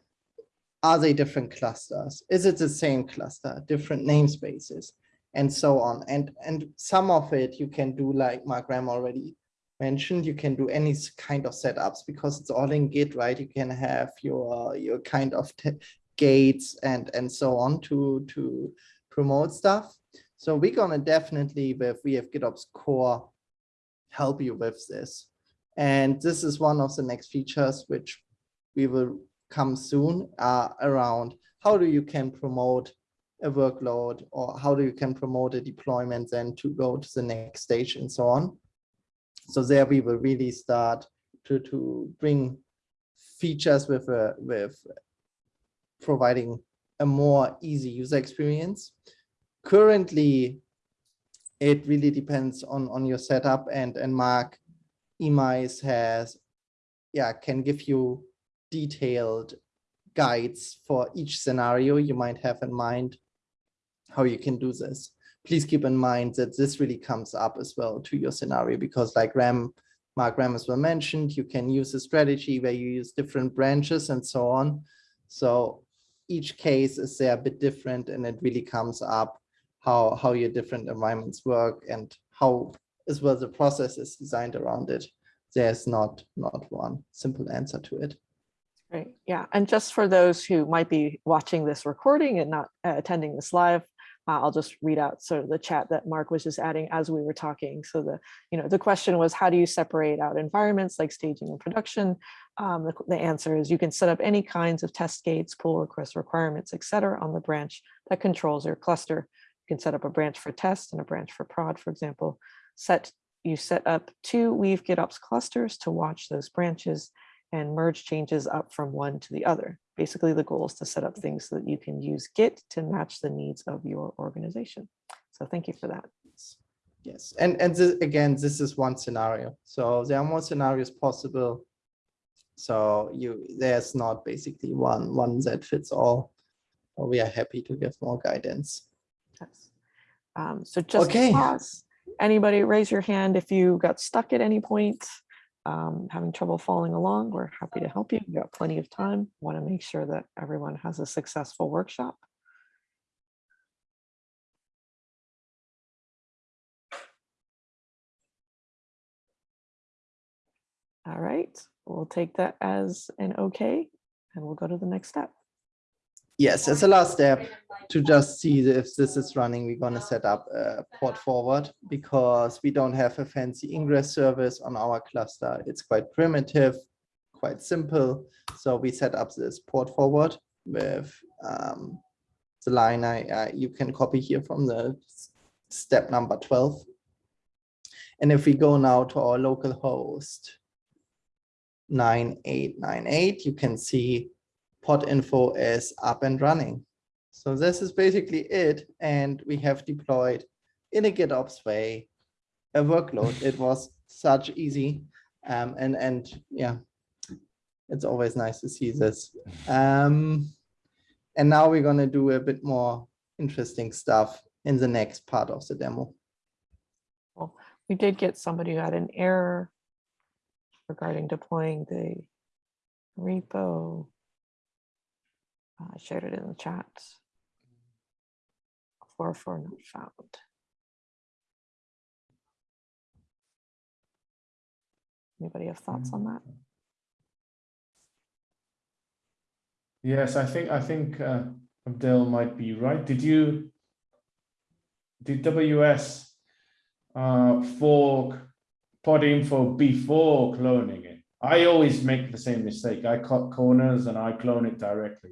are they different clusters? Is it the same cluster, different namespaces, and so on? And and some of it you can do like Mark Ram already mentioned. You can do any kind of setups because it's all in Git, right? You can have your your kind of gates and and so on to to promote stuff. So we're gonna definitely with Weave GitOps core help you with this. And this is one of the next features which we will come soon uh, around how do you can promote a workload or how do you can promote a deployment then to go to the next stage and so on. So there we will really start to, to bring features with, a, with providing a more easy user experience. Currently, it really depends on on your setup and and mark Emeis has yeah can give you detailed guides for each scenario you might have in mind how you can do this please keep in mind that this really comes up as well to your scenario because like ram mark ram as well mentioned you can use a strategy where you use different branches and so on so each case is there a bit different and it really comes up how how your different environments work and how as well the process is designed around it. There's not not one simple answer to it. Great. Yeah. And just for those who might be watching this recording and not uh, attending this live, uh, I'll just read out sort of the chat that Mark was just adding as we were talking. So the, you know, the question was, how do you separate out environments like staging and production? Um, the, the answer is you can set up any kinds of test gates, pull request requirements, et cetera, on the branch that controls your cluster. You can set up a branch for test and a branch for prod, for example. Set, you set up two Weave GitOps clusters to watch those branches and merge changes up from one to the other. Basically, the goal is to set up things so that you can use Git to match the needs of your organization. So thank you for that. Yes, and and this, again, this is one scenario. So there are more scenarios possible. So you there's not basically one one that fits all. We are happy to give more guidance. Yes. Um, so just Okay. pause. Anybody raise your hand if you got stuck at any point, um, having trouble following along, we're happy to help you. We've got plenty of time. Want to make sure that everyone has a successful workshop. All right, we'll take that as an okay, and we'll go to the next step. Yes, as a last step to just see if this is running, we're gonna set up a port forward because we don't have a fancy ingress service on our cluster. It's quite primitive, quite simple. So we set up this port forward with um, the line I, you can copy here from the step number 12. And if we go now to our local host 9898, you can see pod info is up and running. So this is basically it. And we have deployed in a GitOps way a workload. It was such easy. Um, and, and yeah, it's always nice to see this. Um, and now we're going to do a bit more interesting stuff in the next part of the demo. Well, we did get somebody who had an error regarding deploying the repo. Uh, I shared it in the chat. Four four not found. Anybody have thoughts on that? Yes, I think, I think uh, Abdel might be right. Did you, did WS uh, fork pod info before cloning it? I always make the same mistake. I cut corners and I clone it directly.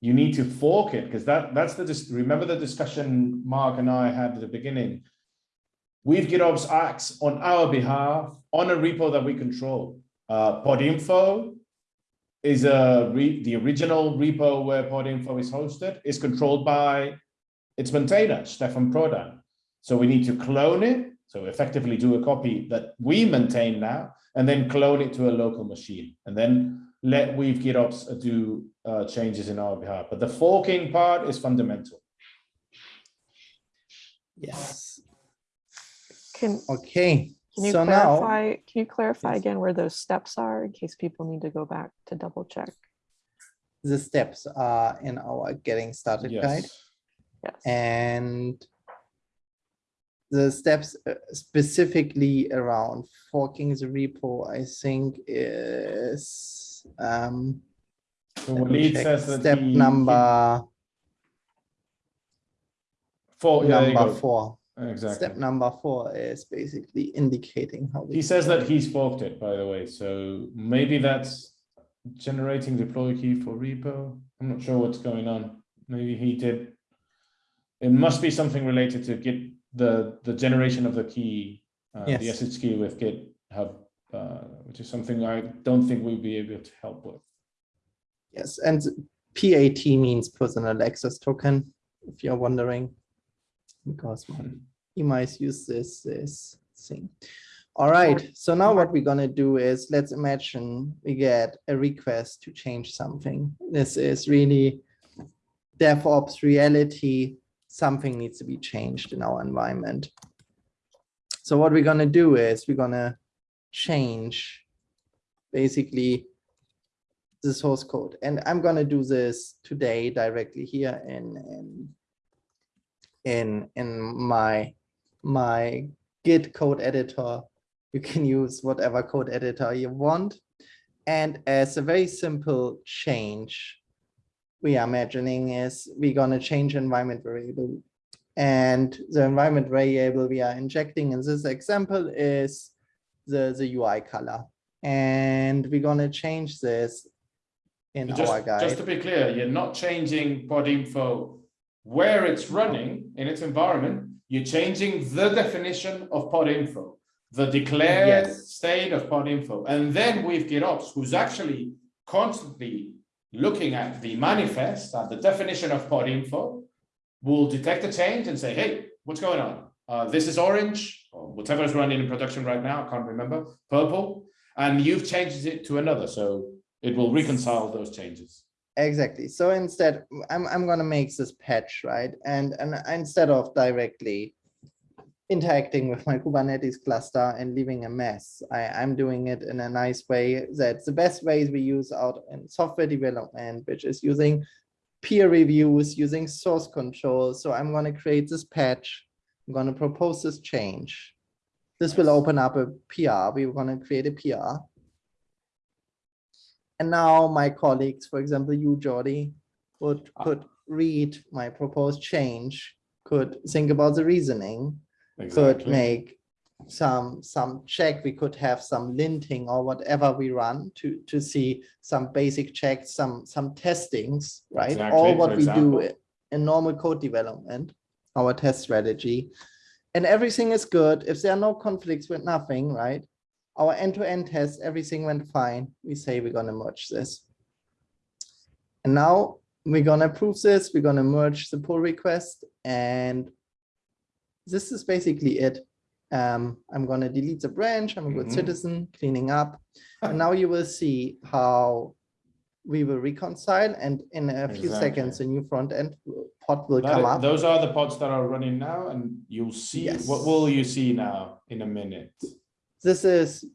You need to fork it because that, that's the, dis- remember the discussion Mark and I had at the beginning? Weave GitOps acts on our behalf on a repo that we control. Uh, pod info is a the original repo where Podinfo is hosted is controlled by its maintainer, Stefan Prodan. So we need to clone it. So effectively do a copy that we maintain now, and then clone it to a local machine, and then let Weave GitOps do uh, changes in our behalf. But the forking part is fundamental. Yes. Can, Okay. can you So now, clarify, can you clarify Yes. again where those steps are in case people need to go back to double check? the steps are in our getting started guide. Yes. Yes. and the steps uh, specifically around forking the repo, I think is um, So Walid says that step he- number four. yeah, number go. four. Exactly. Step number four is basically indicating how He says that he's forked it, by the way, so maybe that's generating deploy key for repo. I'm not sure what's going on. Maybe he did. It must be something related to Git, the, the generation of the key, uh, the Yes. SH key with GitHub, uh, which is something I don't think we'll be able to help with. Yes, and PAT means personal access token, if you're wondering, because my emails use this, this thing. All right, so now what we're gonna do is, let's imagine we get a request to change something. This is really DevOps reality. Something needs to be changed in our environment. So what we're gonna do is we're gonna change basically the source code. And I'm gonna do this today directly here in in in in my my Git code editor. You can use whatever code editor you want. And as a very simple change, we are imagining is we're gonna change environment variable. And the environment variable we are injecting in this example is the, the UI color. And we're gonna change this in Just, our just to be clear, you're not changing pod info where it's running in its environment, you're changing the definition of pod info, the declared Yes. state of pod info. And then with GitOps, who's actually constantly looking at the manifest, at the definition of pod info, will detect a change and say, hey, what's going on? Uh, this is orange, or whatever is running in production right now, I can't remember, purple, and you've changed it to another, so it will reconcile those changes. Exactly. So instead, I'm, I'm gonna make this patch, right? And, and instead of directly interacting with my Kubernetes cluster and leaving a mess, I, I'm doing it in a nice way. That's the best ways we use out in software development, which is using peer reviews, using source control. So I'm gonna create this patch. I'm gonna propose this change. This will open up a PR. We're gonna create a PR. And now my colleagues, for example, you, Jordi, would, Ah. could read my proposed change, could think about the reasoning, could make some, some check, we could have some linting or whatever we run to, to see some basic checks, some, some testings, right? Exactly, All what we do example. in normal code development, our test strategy. And everything is good. If there are no conflicts with nothing, right? Our end-to-end test, everything went fine. We say we're gonna merge this. And now we're gonna approve this. We're gonna merge the pull request and this is basically it. Um, I'm gonna delete the branch. I'm a good Mhm. citizen, cleaning up. And now you will see how we will reconcile and in a few seconds, a new front end pod will That come up. Those are the pods that are running now, and you'll see, what will you see now in a minute? This is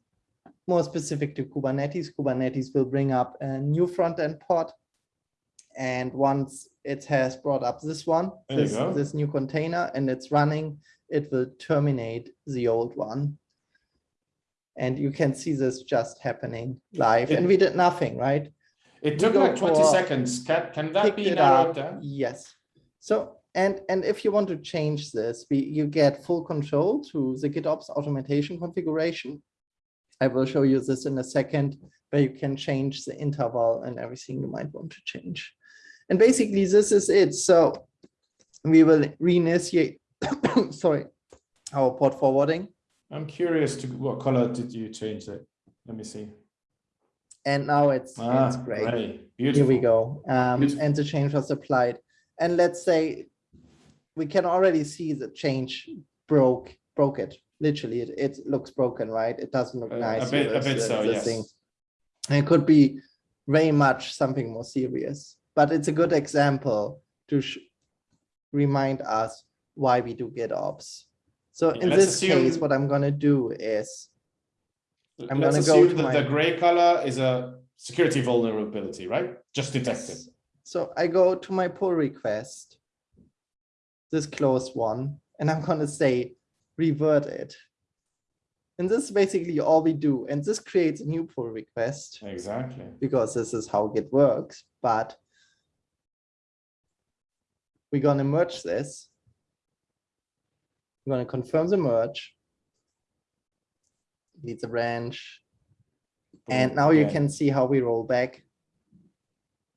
more specific to Kubernetes. Kubernetes will bring up a new front-end pod. And once it has brought up this one, this, this new container and it's running, it will terminate the old one. And you can see this just happening live and we did nothing, right? It took like twenty for- seconds. Can, can that be narrowed down? Yes. So, and, and if you want to change this, we, you get full control to the GitOps automation configuration. I will show you this in a second, where you can change the interval and everything you might want to change. And basically, this is it. So we will reinitiate, sorry, our port forwarding. I'm curious to what color did you change it? Let me see. And now it's, Ah, it's great. gray. Here we go. Um, Beautiful. and the change was applied. And let's say we can already see the change broke, broke it. Literally, it, it looks broken, right? It doesn't look Uh, nice. A bit, a bit the- so, the yes. thing. And It could be very much something more serious, but it's a good example to sh- remind us why we do GitOps. So Yeah, in this case, what I'm gonna do is I'm Let's gonna go assume to that my- the gray color is a security vulnerability, right? Just detected. So I go to my pull request, this closed one, and I'm gonna say revert it. And this is basically all we do. And this creates a new pull request Exactly. because this is how Git works, but we're gonna merge this. We're gonna confirm the merge. Delete a branch. And now you can see how we roll back.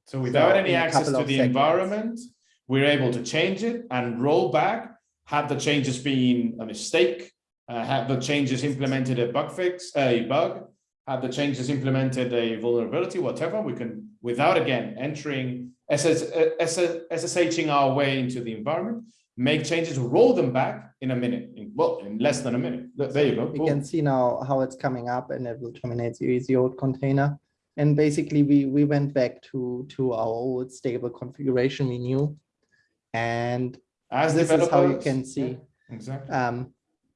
So without So any access to the environment, we're able to change it and roll back. Had the changes been a mistake, uh, had the changes implemented a bug fix, a bug, had the changes implemented a vulnerability, whatever, we can, without again entering SS, SSHing our way into the environment, make changes, roll them back in a minute, in, well, in less than a minute. There you go. You can see now how it's coming up and it will terminate the, the old container. And basically we, we went back to, to our old stable configuration we knew. And As this is how you can yeah, see, Exactly. um,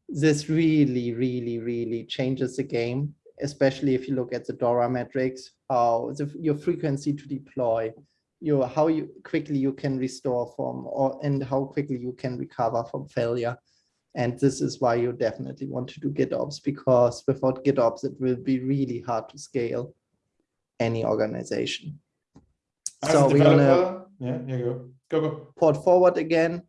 this really, really, really changes the game, especially if you look at the DORA metrics, how the, your frequency to deploy, your, how you quickly you can restore from, or, and how quickly you can recover from failure. And this is why you definitely want to do GitOps, because without GitOps, it will be really hard to scale any organization. As So we're gonna yeah, go. Go, go. port forward again.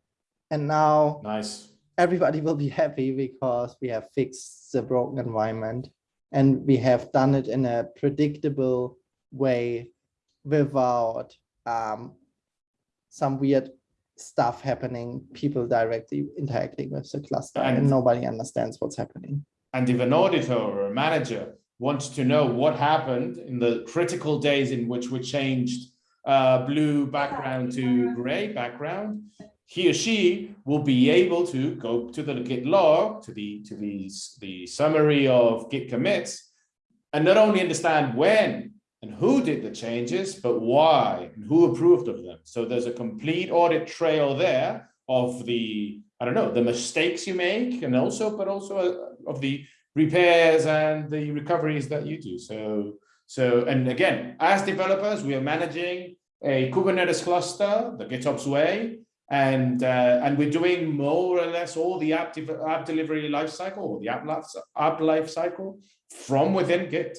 And now Nice. everybody will be happy because we have fixed the broken environment and we have done it in a predictable way without um, some weird stuff happening, people directly interacting with the cluster and, And- nobody understands what's happening. And if an auditor or a manager wants to know what happened in the critical days in which we changed uh, blue background to gray background, he or she will be able to go to the Git log, to the to the, the summary of Git commits, and not only understand when and who did the changes, but why and who approved of them. So there's a complete audit trail there of the, I don't know, the mistakes you make and also, but also uh, of the repairs and the recoveries that you do. So, so, and again, as developers, we are managing a Kubernetes cluster, the GitOps way, and uh, and we're doing more or less all the app, app delivery lifecycle or the app life, app life cycle from within Git.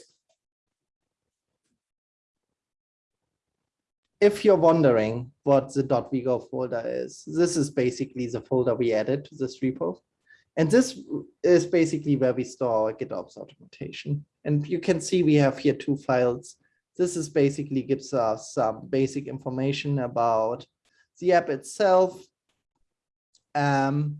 If you're wondering what the .wego folder is, this is basically the folder we added to this repo. And this is basically where we store GitOps automation. And you can see we have here two files. This is basically gives us some basic information about the app itself um,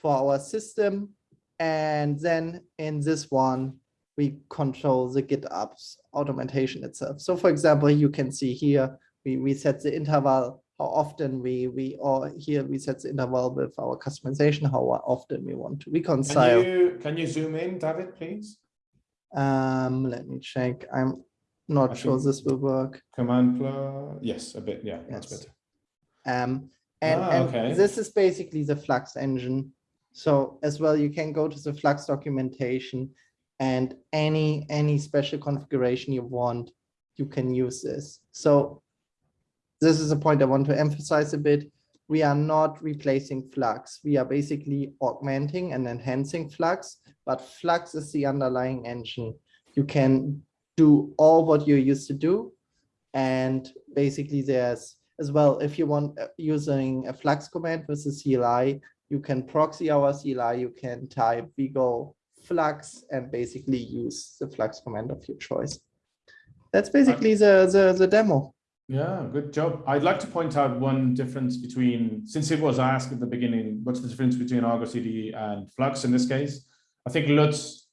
for our system. And then in this one, we control the GitOps automation itself. So for example, you can see here, we, we set the interval, how often we, we, or here we set the interval with our Kustomization, how often we want to reconcile. Can you can you zoom in, David, please? Um, let me check. I'm not I sure this will work. Command plus, yes, a bit, yeah, that's Yes. better. Um, and, Ah, and okay. this is basically the Flux engine. So as well, you can go to the Flux documentation and any, any special configuration you want, you can use this. So this is a point I want to emphasize a bit. We are not replacing Flux. We are basically augmenting and enhancing Flux, but Flux is the underlying engine. You can do all what you're used to do. And basically there's as well, if you want uh, using a Flux command with the CLI, you can proxy our CLI, you can type wego Flux and basically use the Flux command of your choice. That's basically the, the, the demo. Yeah, good job. I'd like to point out one difference between, since it was asked at the beginning, what's the difference between Argo CD and Flux in this case? I think Lutz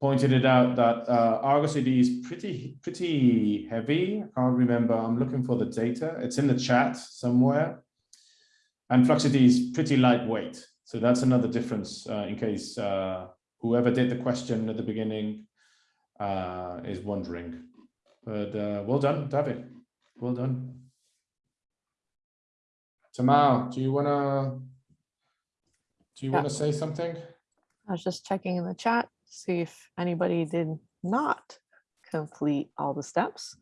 pointed it out that uh, Argo CD is pretty, pretty heavy. I can't remember. I'm looking for the data. It's in the chat somewhere. And Flux CD is pretty lightweight. So that's another difference uh, in case uh, whoever did the question at the beginning uh, is wondering. But uh, well done, David. Well done. Tamao, do you wanna do you Yeah. wanna say something? I was just checking in the chat, see if anybody did not complete all the steps.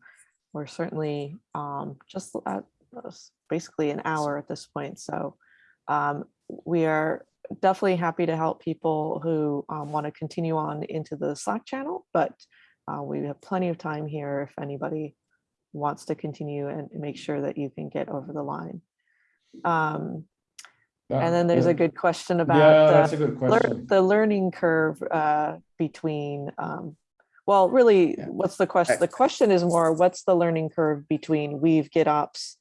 We're certainly um, just at basically an hour at this point, so um, we are definitely happy to help people who want to continue on into the Slack channel, but uh, we have plenty of time here if anybody wants to continue and make sure that you can get over the line. Um, And then there's a good question about Yeah, uh, lear- question. the learning curve uh, between, um, well, really, Yeah. what's the question? The question is more, what's the learning curve between Weave, GitOps,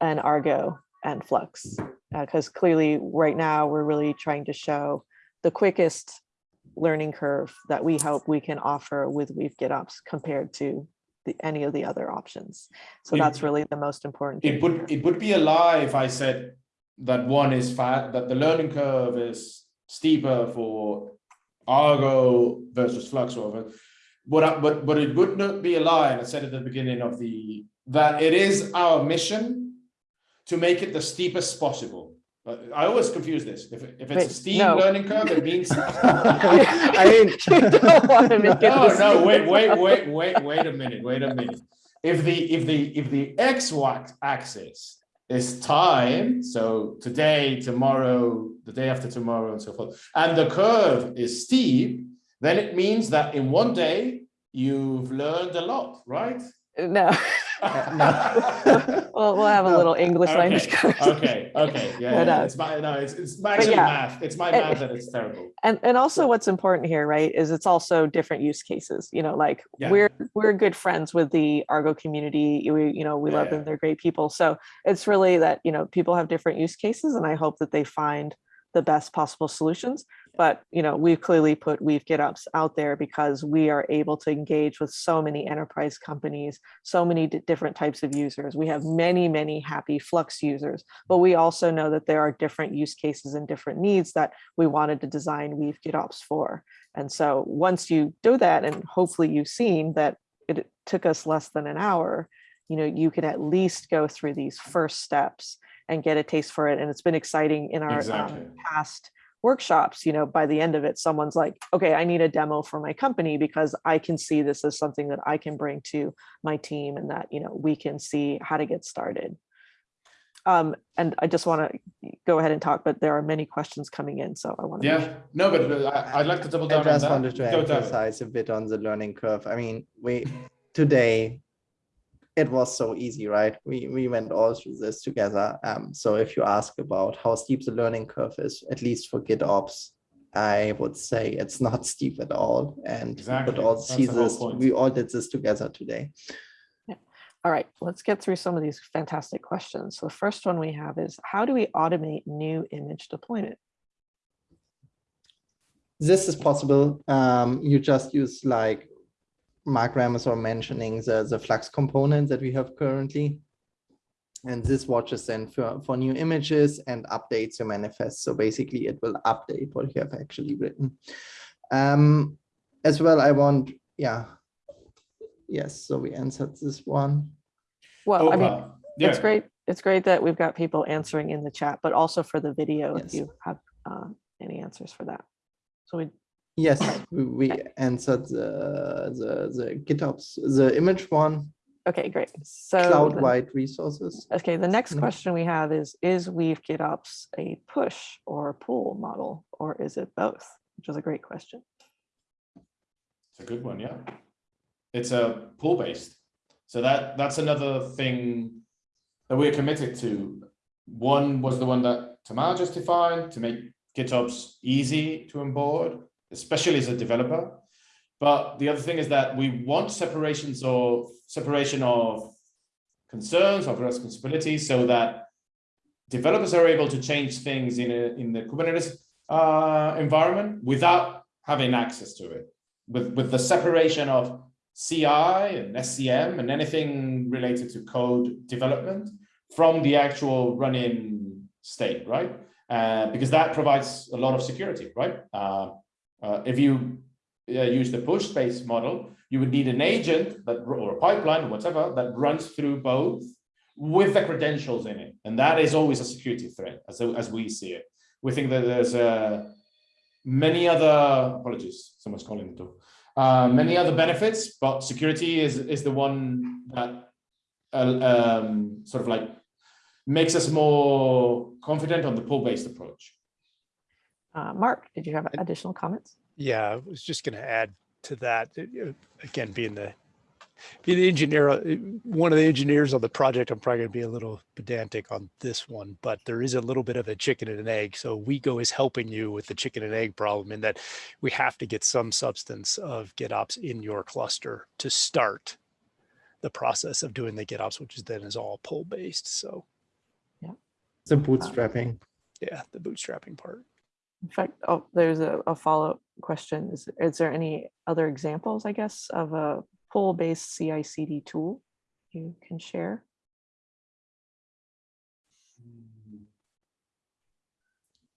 and Argo and Flux? Because clearly, right now, we're really trying to show the quickest learning curve that we hope we can offer with Weave GitOps compared to the, any of the other options. So It- that's really the most important. It would it would be a lie if I said that one is fat, that the learning curve is steeper for Argo versus Flux or whatever. But but but it would not be a lie, and I said at the beginning of the that it is our mission to make it the steepest possible. But I always confuse this. If, if it's Wait, a steep no. learning curve, it means I mean, don't wanna make it no, no, wait, wait, wait, wait, wait a minute, wait a minute. If the if the if the x axis is time, so today, tomorrow, the day after tomorrow, and so forth, and the curve is steep, then it means that in one day you've learned a lot, right? No. No. Well, we'll have a No. little English language. Okay, course. okay, okay, yeah, But, yeah, uh, it's my, no, it's, it's actually yeah, math, it's my and- math that it's terrible. And and also what's important here, right, is it's also different use cases. You know, like Yeah. we're we're good friends with the Argo community. We you know we Yeah, love yeah. them. They're great people. So it's really that you know people have different use cases, and I hope that they find the best possible solutions. But you know we've clearly put Weave GitOps out there because we are able to engage with so many enterprise companies, so many different types of users. We have many many happy Flux users, but we also know that there are different use cases and different needs that we wanted to design Weave GitOps for. And so once you do that, and hopefully you've seen that it took us less than an hour, you know, you can at least go through these first steps and get a taste for it. And it's been exciting in our um, past workshops, you know, by the end of it, someone's like, okay, I need a demo for my company because I can see this as something that I can bring to my team and that, you know, we can see how to get started. Um, and I just want to go ahead and talk, but there are many questions coming in, so I want to. Yeah, no, but but I, I'd like to double I down on just that. wanted to Go, David. emphasize a bit on the learning curve. I mean, we today it was so easy, right? We we went all through this together. Um, so if you ask about how steep the learning curve is, at least for GitOps, I would say it's not steep at all. And we could Exactly. all see this. We all did this together today. Yeah. All right, let's get through some of these fantastic questions. So the first one we have is, how do we automate new image deployment? This is possible. Um, you just use like Mark Ramos or mentioning the, the Flux component that we have currently. And this watches then for, for new images and updates your manifest. So basically it will update what you have actually written. Um, as well, I want, yeah. Yes, so we answered this one. Well, I mean, Opa, it's great. It's great that we've got people answering in the chat, but also for the video, if you have uh, any answers for that. So we, Yes, we, we answered the, the, the GitOps, the image one, okay, great. So the- cloud-wide resources. Okay, the next Mhm. question we have is, is Weave GitOps a push or a pull model, or is it both? Which is a great question. It's a good one, yeah. It's a pull based. So that that's another thing that we're committed to. One was the one that Tamao just defined to make GitOps easy to onboard, especially as a developer. But the other thing is that we want separations or separation of concerns of responsibilities so that developers are able to change things in a, in the Kubernetes uh, environment without having access to it with, with the separation of CI and SCM and anything related to code development from the actual running state, right? Uh, because that provides a lot of security, right? Uh, uh, if you uh, use the push-based model, you would need an agent that or a pipeline, or whatever, that runs through both with the credentials in it, and that is always a security threat, as as we see it. We think that there's uh, many other apologies, someone's calling the door. Uh, many other benefits, but security is is the one that uh, um, sort of like makes us more confident on the pull-based approach. Uh, Mark, did you have additional comments? Yeah, I was just going to add to that. Again, being the being the engineer, uh, one of the engineers on the project, I'm probably going to be a little pedantic on this one, but there is a little bit of a chicken and an egg. So WeGo is helping you with the chicken and egg problem in that we have to get some substance of GitOps in your cluster to start the process of doing the GitOps, which is then is all pull based. So yeah, The bootstrapping. yeah, the bootstrapping part. In fact, oh, there's a, a follow-up question. Is, is there any other examples, I guess, of a pull-based CI/CD tool you can share?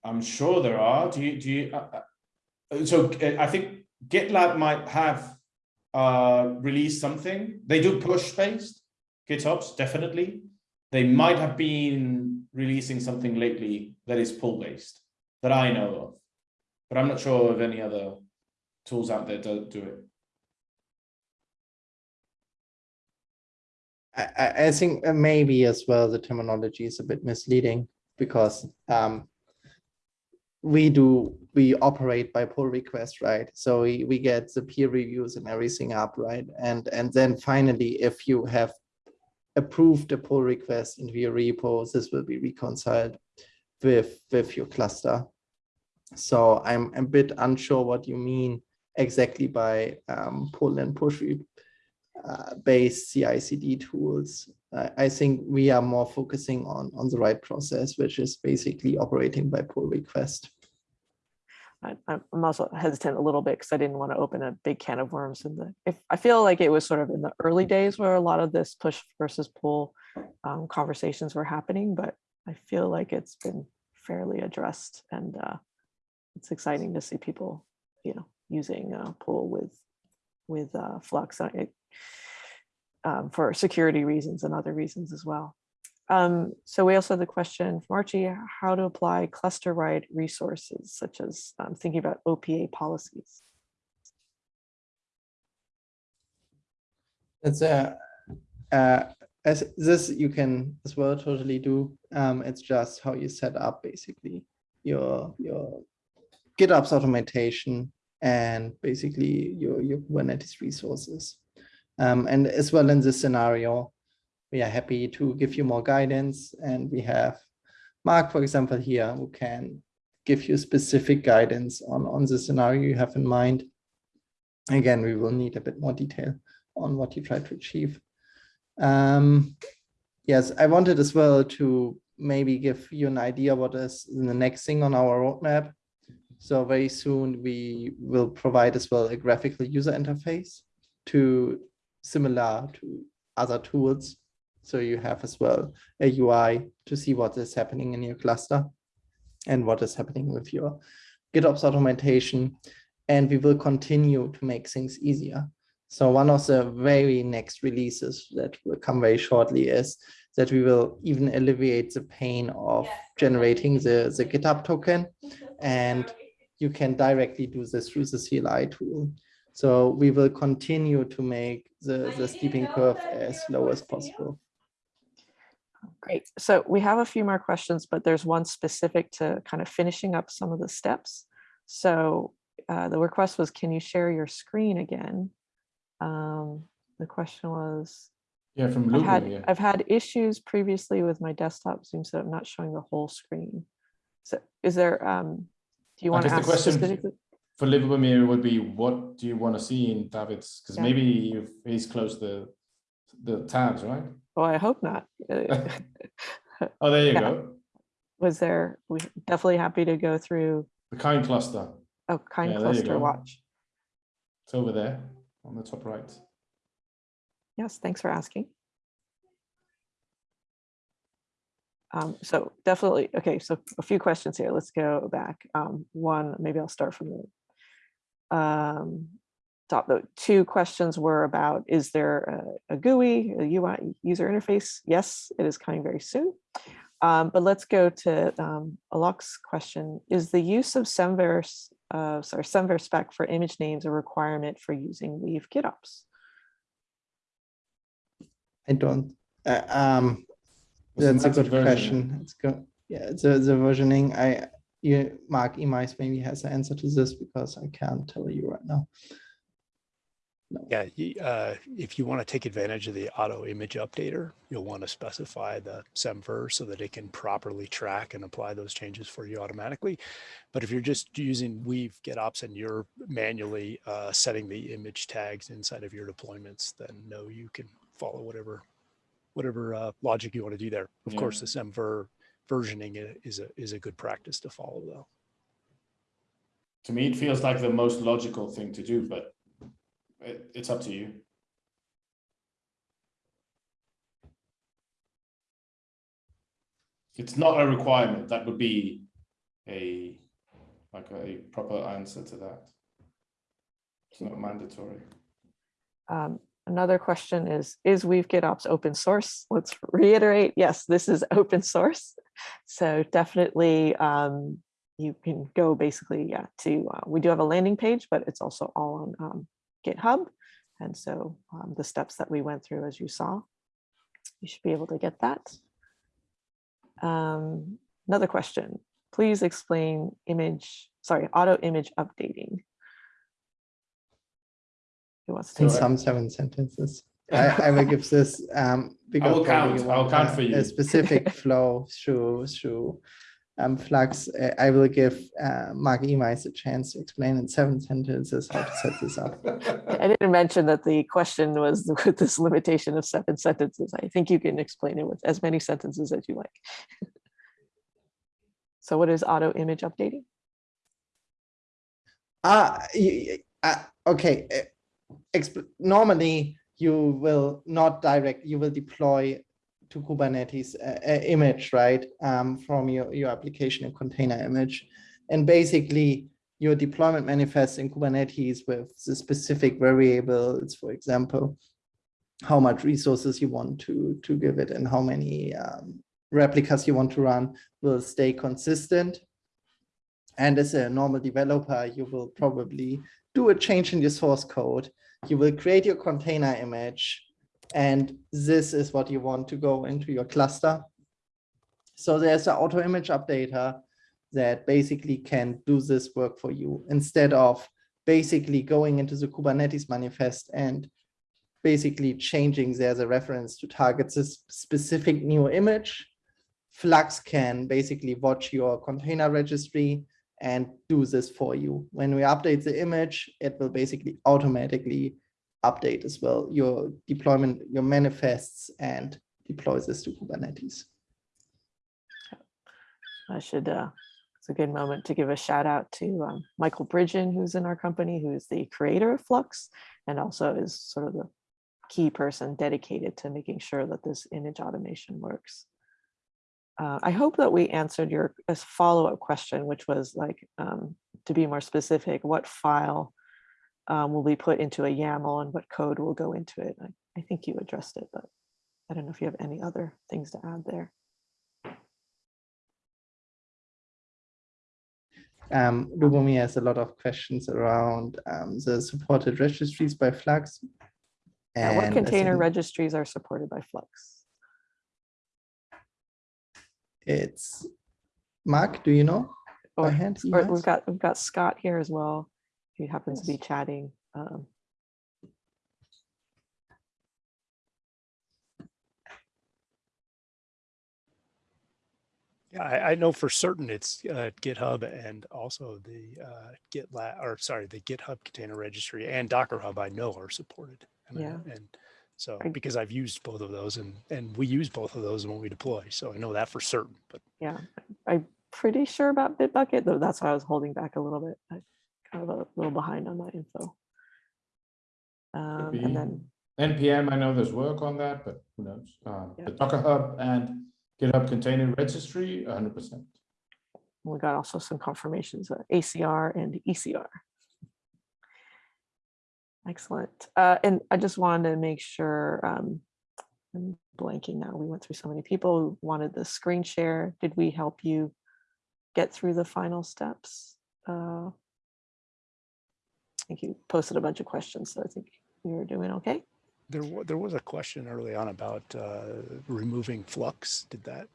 I'm sure there are. Do you, do you, uh, uh, so uh, I think GitLab might have uh, released something. They do push based GitOps, definitely. They might have been releasing something lately that is pull based that I know of, but I'm not sure of any other tools out there that do it. I, I- think maybe as well the terminology is a bit misleading because um, we do we operate by pull request, right? So we, we get the peer reviews and everything up, right? And and then finally, if you have approved the pull request into your repo, this will be reconciled with, with your cluster. So I'm a bit unsure what you mean exactly by um, pull and push uh, based CI/CD tools. I, I think we are more focusing on on the right process, which is basically operating by pull request. I- I'm I'm also hesitant a little bit because I didn't want to open a big can of worms in the, if, I feel like it was sort of in the early days where a lot of this push versus pull um, conversations were happening, but I feel like it's been fairly addressed and uh, it's exciting to see people, you know, using uh, pool with, with uh, Flux uh, it, um, for security reasons and other reasons as well. Um, so we also have the question from Archie, how to apply cluster-wide resources, such as um, thinking about OPA policies. That's a, uh, as this you can as well totally do. Um, it's just how you set up basically your your GitOps automation and basically your your Kubernetes resources. Um, and as well in this scenario, we are happy to give you more guidance and we have Mark, for example, here who can give you specific guidance on, on the scenario you have in mind. Again, we will need a bit more detail on what you try to achieve. Um, yes, I wanted as well to maybe give you an idea what is the next thing on our roadmap. So very soon we will provide as well a graphical user interface to similar to other tools. So you have as well a UI to see what is happening in your cluster and what is happening with your GitOps automation. And we will continue to make things easier. So one of the very next releases that will come very shortly is that we will even alleviate the pain of generating the, the GitHub token. And you can directly do this through the CLI tool. So we will continue to make the, the steeping curve as low as possible. Great. So we have a few more questions, but there's one specific to kind of finishing up some of the steps. So uh, the request was, can you share your screen again? Um, the question was, Yeah, from I've had, yeah. I've had issues previously with my desktop Zoom, so I'm not showing the whole screen. So is there, um, do you want to guess the question- specifically? For Livermere would be, what do you want to see in David's? Because Yeah. maybe he's closed the the tabs, right? Oh, I hope not. Uh, Oh, there you Yeah. go. Was there, we definitely happy to go through, The kind cluster. oh, kind cluster watch. It's over there on the top right. Yes, thanks for asking. Um, so definitely, okay, so a few questions here. Let's go back. Um, one, maybe I'll start from the um, top. The two questions were about, is there a, a GUI, a UI user interface? Yes, it is coming very soon. Um, but let's go to um, Alok's question. Is the use of Semver, uh, sorry, some respect for image names a requirement for using Weave GitOps? I don't, uh, um, The That's a good version. question. It's good. Yeah, the, the versioning, I, you, Mark Emeis maybe has the answer to this because I can't tell you right now. Yeah, uh, if you want to take advantage of the auto image updater, you'll want to specify the semver so that it can properly track and apply those changes for you automatically. But if you're just using Weave GitOps and you're manually uh, setting the image tags inside of your deployments, then no, you can follow whatever whatever uh, logic you want to do there. Of Yeah. course, the semver versioning is a is a good practice to follow though. To me, it feels like the most logical thing to do, but it, it's up to you. It's not a requirement. That would be a like a proper answer to that. It's not mandatory. Um, another question is, is Weave GitOps open source? Let's reiterate, yes, this is open source. So definitely um, you can go basically, yeah, to, uh, we do have a landing page, but it's also all on um, GitHub. And so um, the steps that we went through, as you saw, you should be able to get that. Um, another question, please explain image, sorry, auto image updating. Who wants to In take it? some seven sentences. I, I will give this um because will count. I'll count for you. A specific flow through through um Flux. Uh, I will give uh, Mark Emeis a chance to explain in seven sentences how to set this up. I didn't mention that the question was with this limitation of seven sentences. I think you can explain it with as many sentences as you like. So what is auto image updating? Ah, y- uh, okay. uh, exp- Normally, you will not direct, you will deploy to Kubernetes a, a image, right? Um, from your, your application, and container image. And basically, your deployment manifests in Kubernetes with the specific variables, for example, how much resources you want to, to give it and how many um, replicas you want to run will stay consistent. And as a normal developer, you will probably do a change in your source code. You will create your container image, and this is what you want to go into your cluster. So there's an auto image updater that basically can do this work for you instead of basically going into the Kubernetes manifest and basically changing there the reference to target this specific new image. Flux can basically watch your container registry and do this for you. When we update the image, it will basically automatically update as well your deployment, your manifests and deploys this to Kubernetes. I should, uh, it's a good moment to give a shout out to um, Michael Bridgen, who's in our company, who is the creator of Flux and also is sort of the key person dedicated to making sure that this image automation works. Uh, I hope that we answered your uh, follow-up question, which was like, um, to be more specific, what file um, will be put into a YAML and what code will go into it? I, I think you addressed it, but I don't know if you have any other things to add there. Um, Lubomir has a lot of questions around um, the supported registries by Flux. Yeah, what container registries are supported by Flux? It's, Mark, do you know? by Or, or we've got, we've got Scott here as well. He happens to be chatting. Um, Yeah, I, I know for certain it's uh, GitHub and also the uh, GitLab, or sorry, the GitHub container registry and Docker Hub I know are supported. And, I- Yeah. and so because I've used both of those and and we use both of those when we deploy, so I know that for certain. But Yeah, I'm pretty sure about Bitbucket, though that's why I was holding back a little bit. Kind of a little behind on that info. Um, and then, NPM, I know there's work on that, but who knows? Um, Yeah. The Docker Hub and GitHub Container Registry, hundred percent. we got also some confirmations, uh, ACR and ECR. Excellent. Uh, and I just wanted to make sure, um, I'm blanking now. We went through so many people who wanted the screen share. Did we help you get through the final steps? Uh, think you posted a bunch of questions, so I think you're doing okay. there there was a question early on about uh, removing Flux. Did that?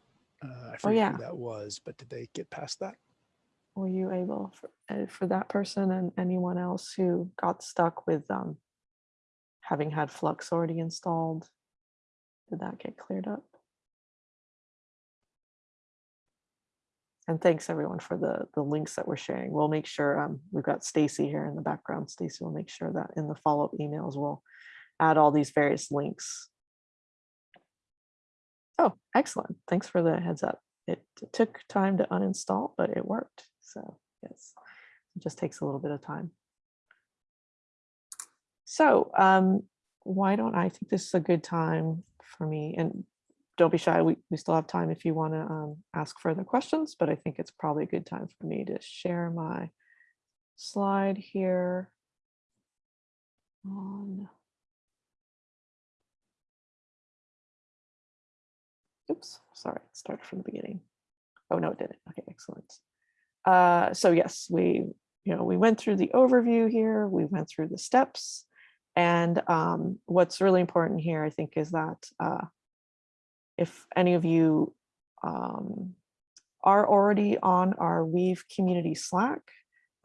Uh, I forget Oh, yeah. who that was, but did they get past that? Were you able for, uh, for that person and anyone else who got stuck with um, having had Flux already installed? Did that get cleared up? And thanks everyone for the the links that we're sharing. We'll make sure um, we've got Stacy here in the background. Stacy will make sure that in the follow-up emails we'll add all these various links. Oh, excellent. Thanks for the heads up. It took time to uninstall, but it worked. So yes, it just takes a little bit of time. So um, why don't I think this is a good time for me and don't be shy. We, we still have time if you want to um, ask further questions, but I think it's probably a good time for me to share my slide here on Oops, sorry, it started from the beginning. Oh, no, it didn't. Okay, excellent. Uh, so yes, we, you know, we went through the overview here, we went through the steps. And um, what's really important here, I think, is that uh, if any of you um, are already on our Weave community Slack,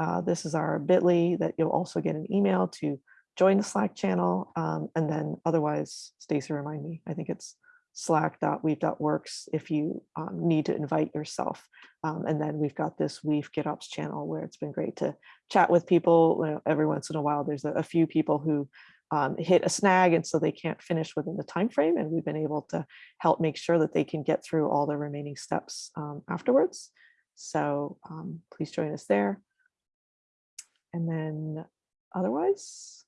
uh, this is our bit.ly that you'll also get an email to join the Slack channel. Um, and then otherwise, Stacy, remind me, I think it's slack.weave.works if you um, need to invite yourself. Um, and then we've got this Weave GitOps channel where it's been great to chat with people. You know, every once in a while, there's a, a few people who um, hit a snag and so they can't finish within the time frame and we've been able to help make sure that they can get through all the remaining steps um, afterwards. So um, please join us there. And then otherwise,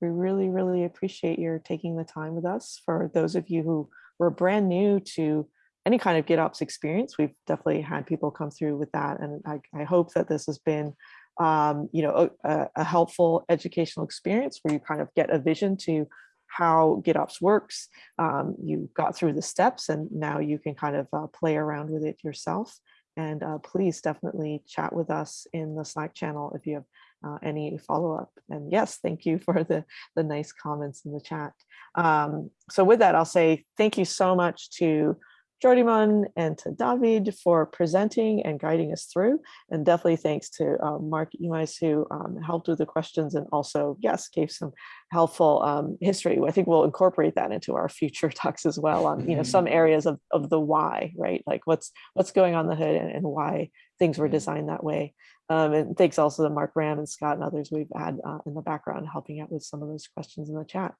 we really, really appreciate your taking the time with us. For those of you who were brand new to any kind of GitOps experience, we've definitely had people come through with that. And I, I hope that this has been um, you know, a, a helpful educational experience where you kind of get a vision to how GitOps works. Um, you got through the steps and now you can kind of uh, play around with it yourself. And uh, please definitely chat with us in the Slack channel if you have uh, any follow-up. And yes, thank you for the, the nice comments in the chat. Um, so with that, I'll say thank you so much to Jordi Mon and to David for presenting and guiding us through. And definitely thanks to uh, Mark Emeis who um, helped with the questions and also, yes, gave some helpful um, history. I think we'll incorporate that into our future talks as well on, you know, some areas of, of the why, right? Like what's what's going on the hood and, and why things were designed that way. Um, and thanks also to Mark Ram and Scott and others we've had uh, in the background helping out with some of those questions in the chat.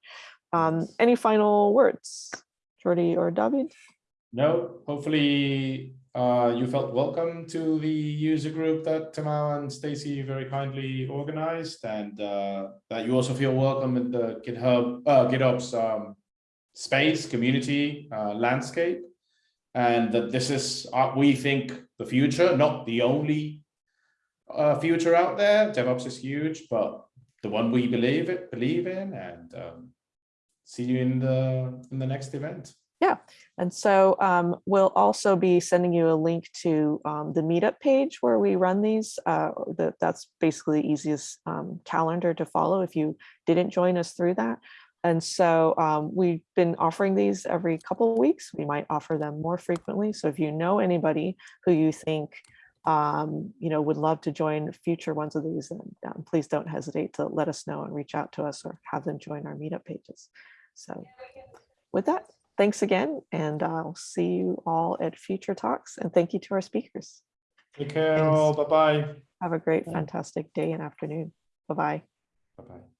Um, any final words, Jordi or David? No, hopefully uh, you felt welcome to the user group that Tamao and Stacy very kindly organized, and uh, that you also feel welcome in the GitHub, uh, GitOps um, space, community, uh, landscape, and that this is, uh, we think, the future, not the only uh, future out there. DevOps is huge, but the one we believe it, believe in, and um, see you in the in the next event. Yeah, and so um, we'll also be sending you a link to um, the meetup page where we run these. Uh, the, that's basically the easiest um, calendar to follow if you didn't join us through that. And so um, we've been offering these every couple of weeks. We might offer them more frequently. So if you know anybody who you think um, you know would love to join future ones of these, then um, please don't hesitate to let us know and reach out to us or have them join our meetup pages. So with that, thanks again, and I'll see you all at future talks. And thank you to our speakers. Take care all. Bye bye. Have a great, fantastic day and afternoon. Bye-bye. Bye bye.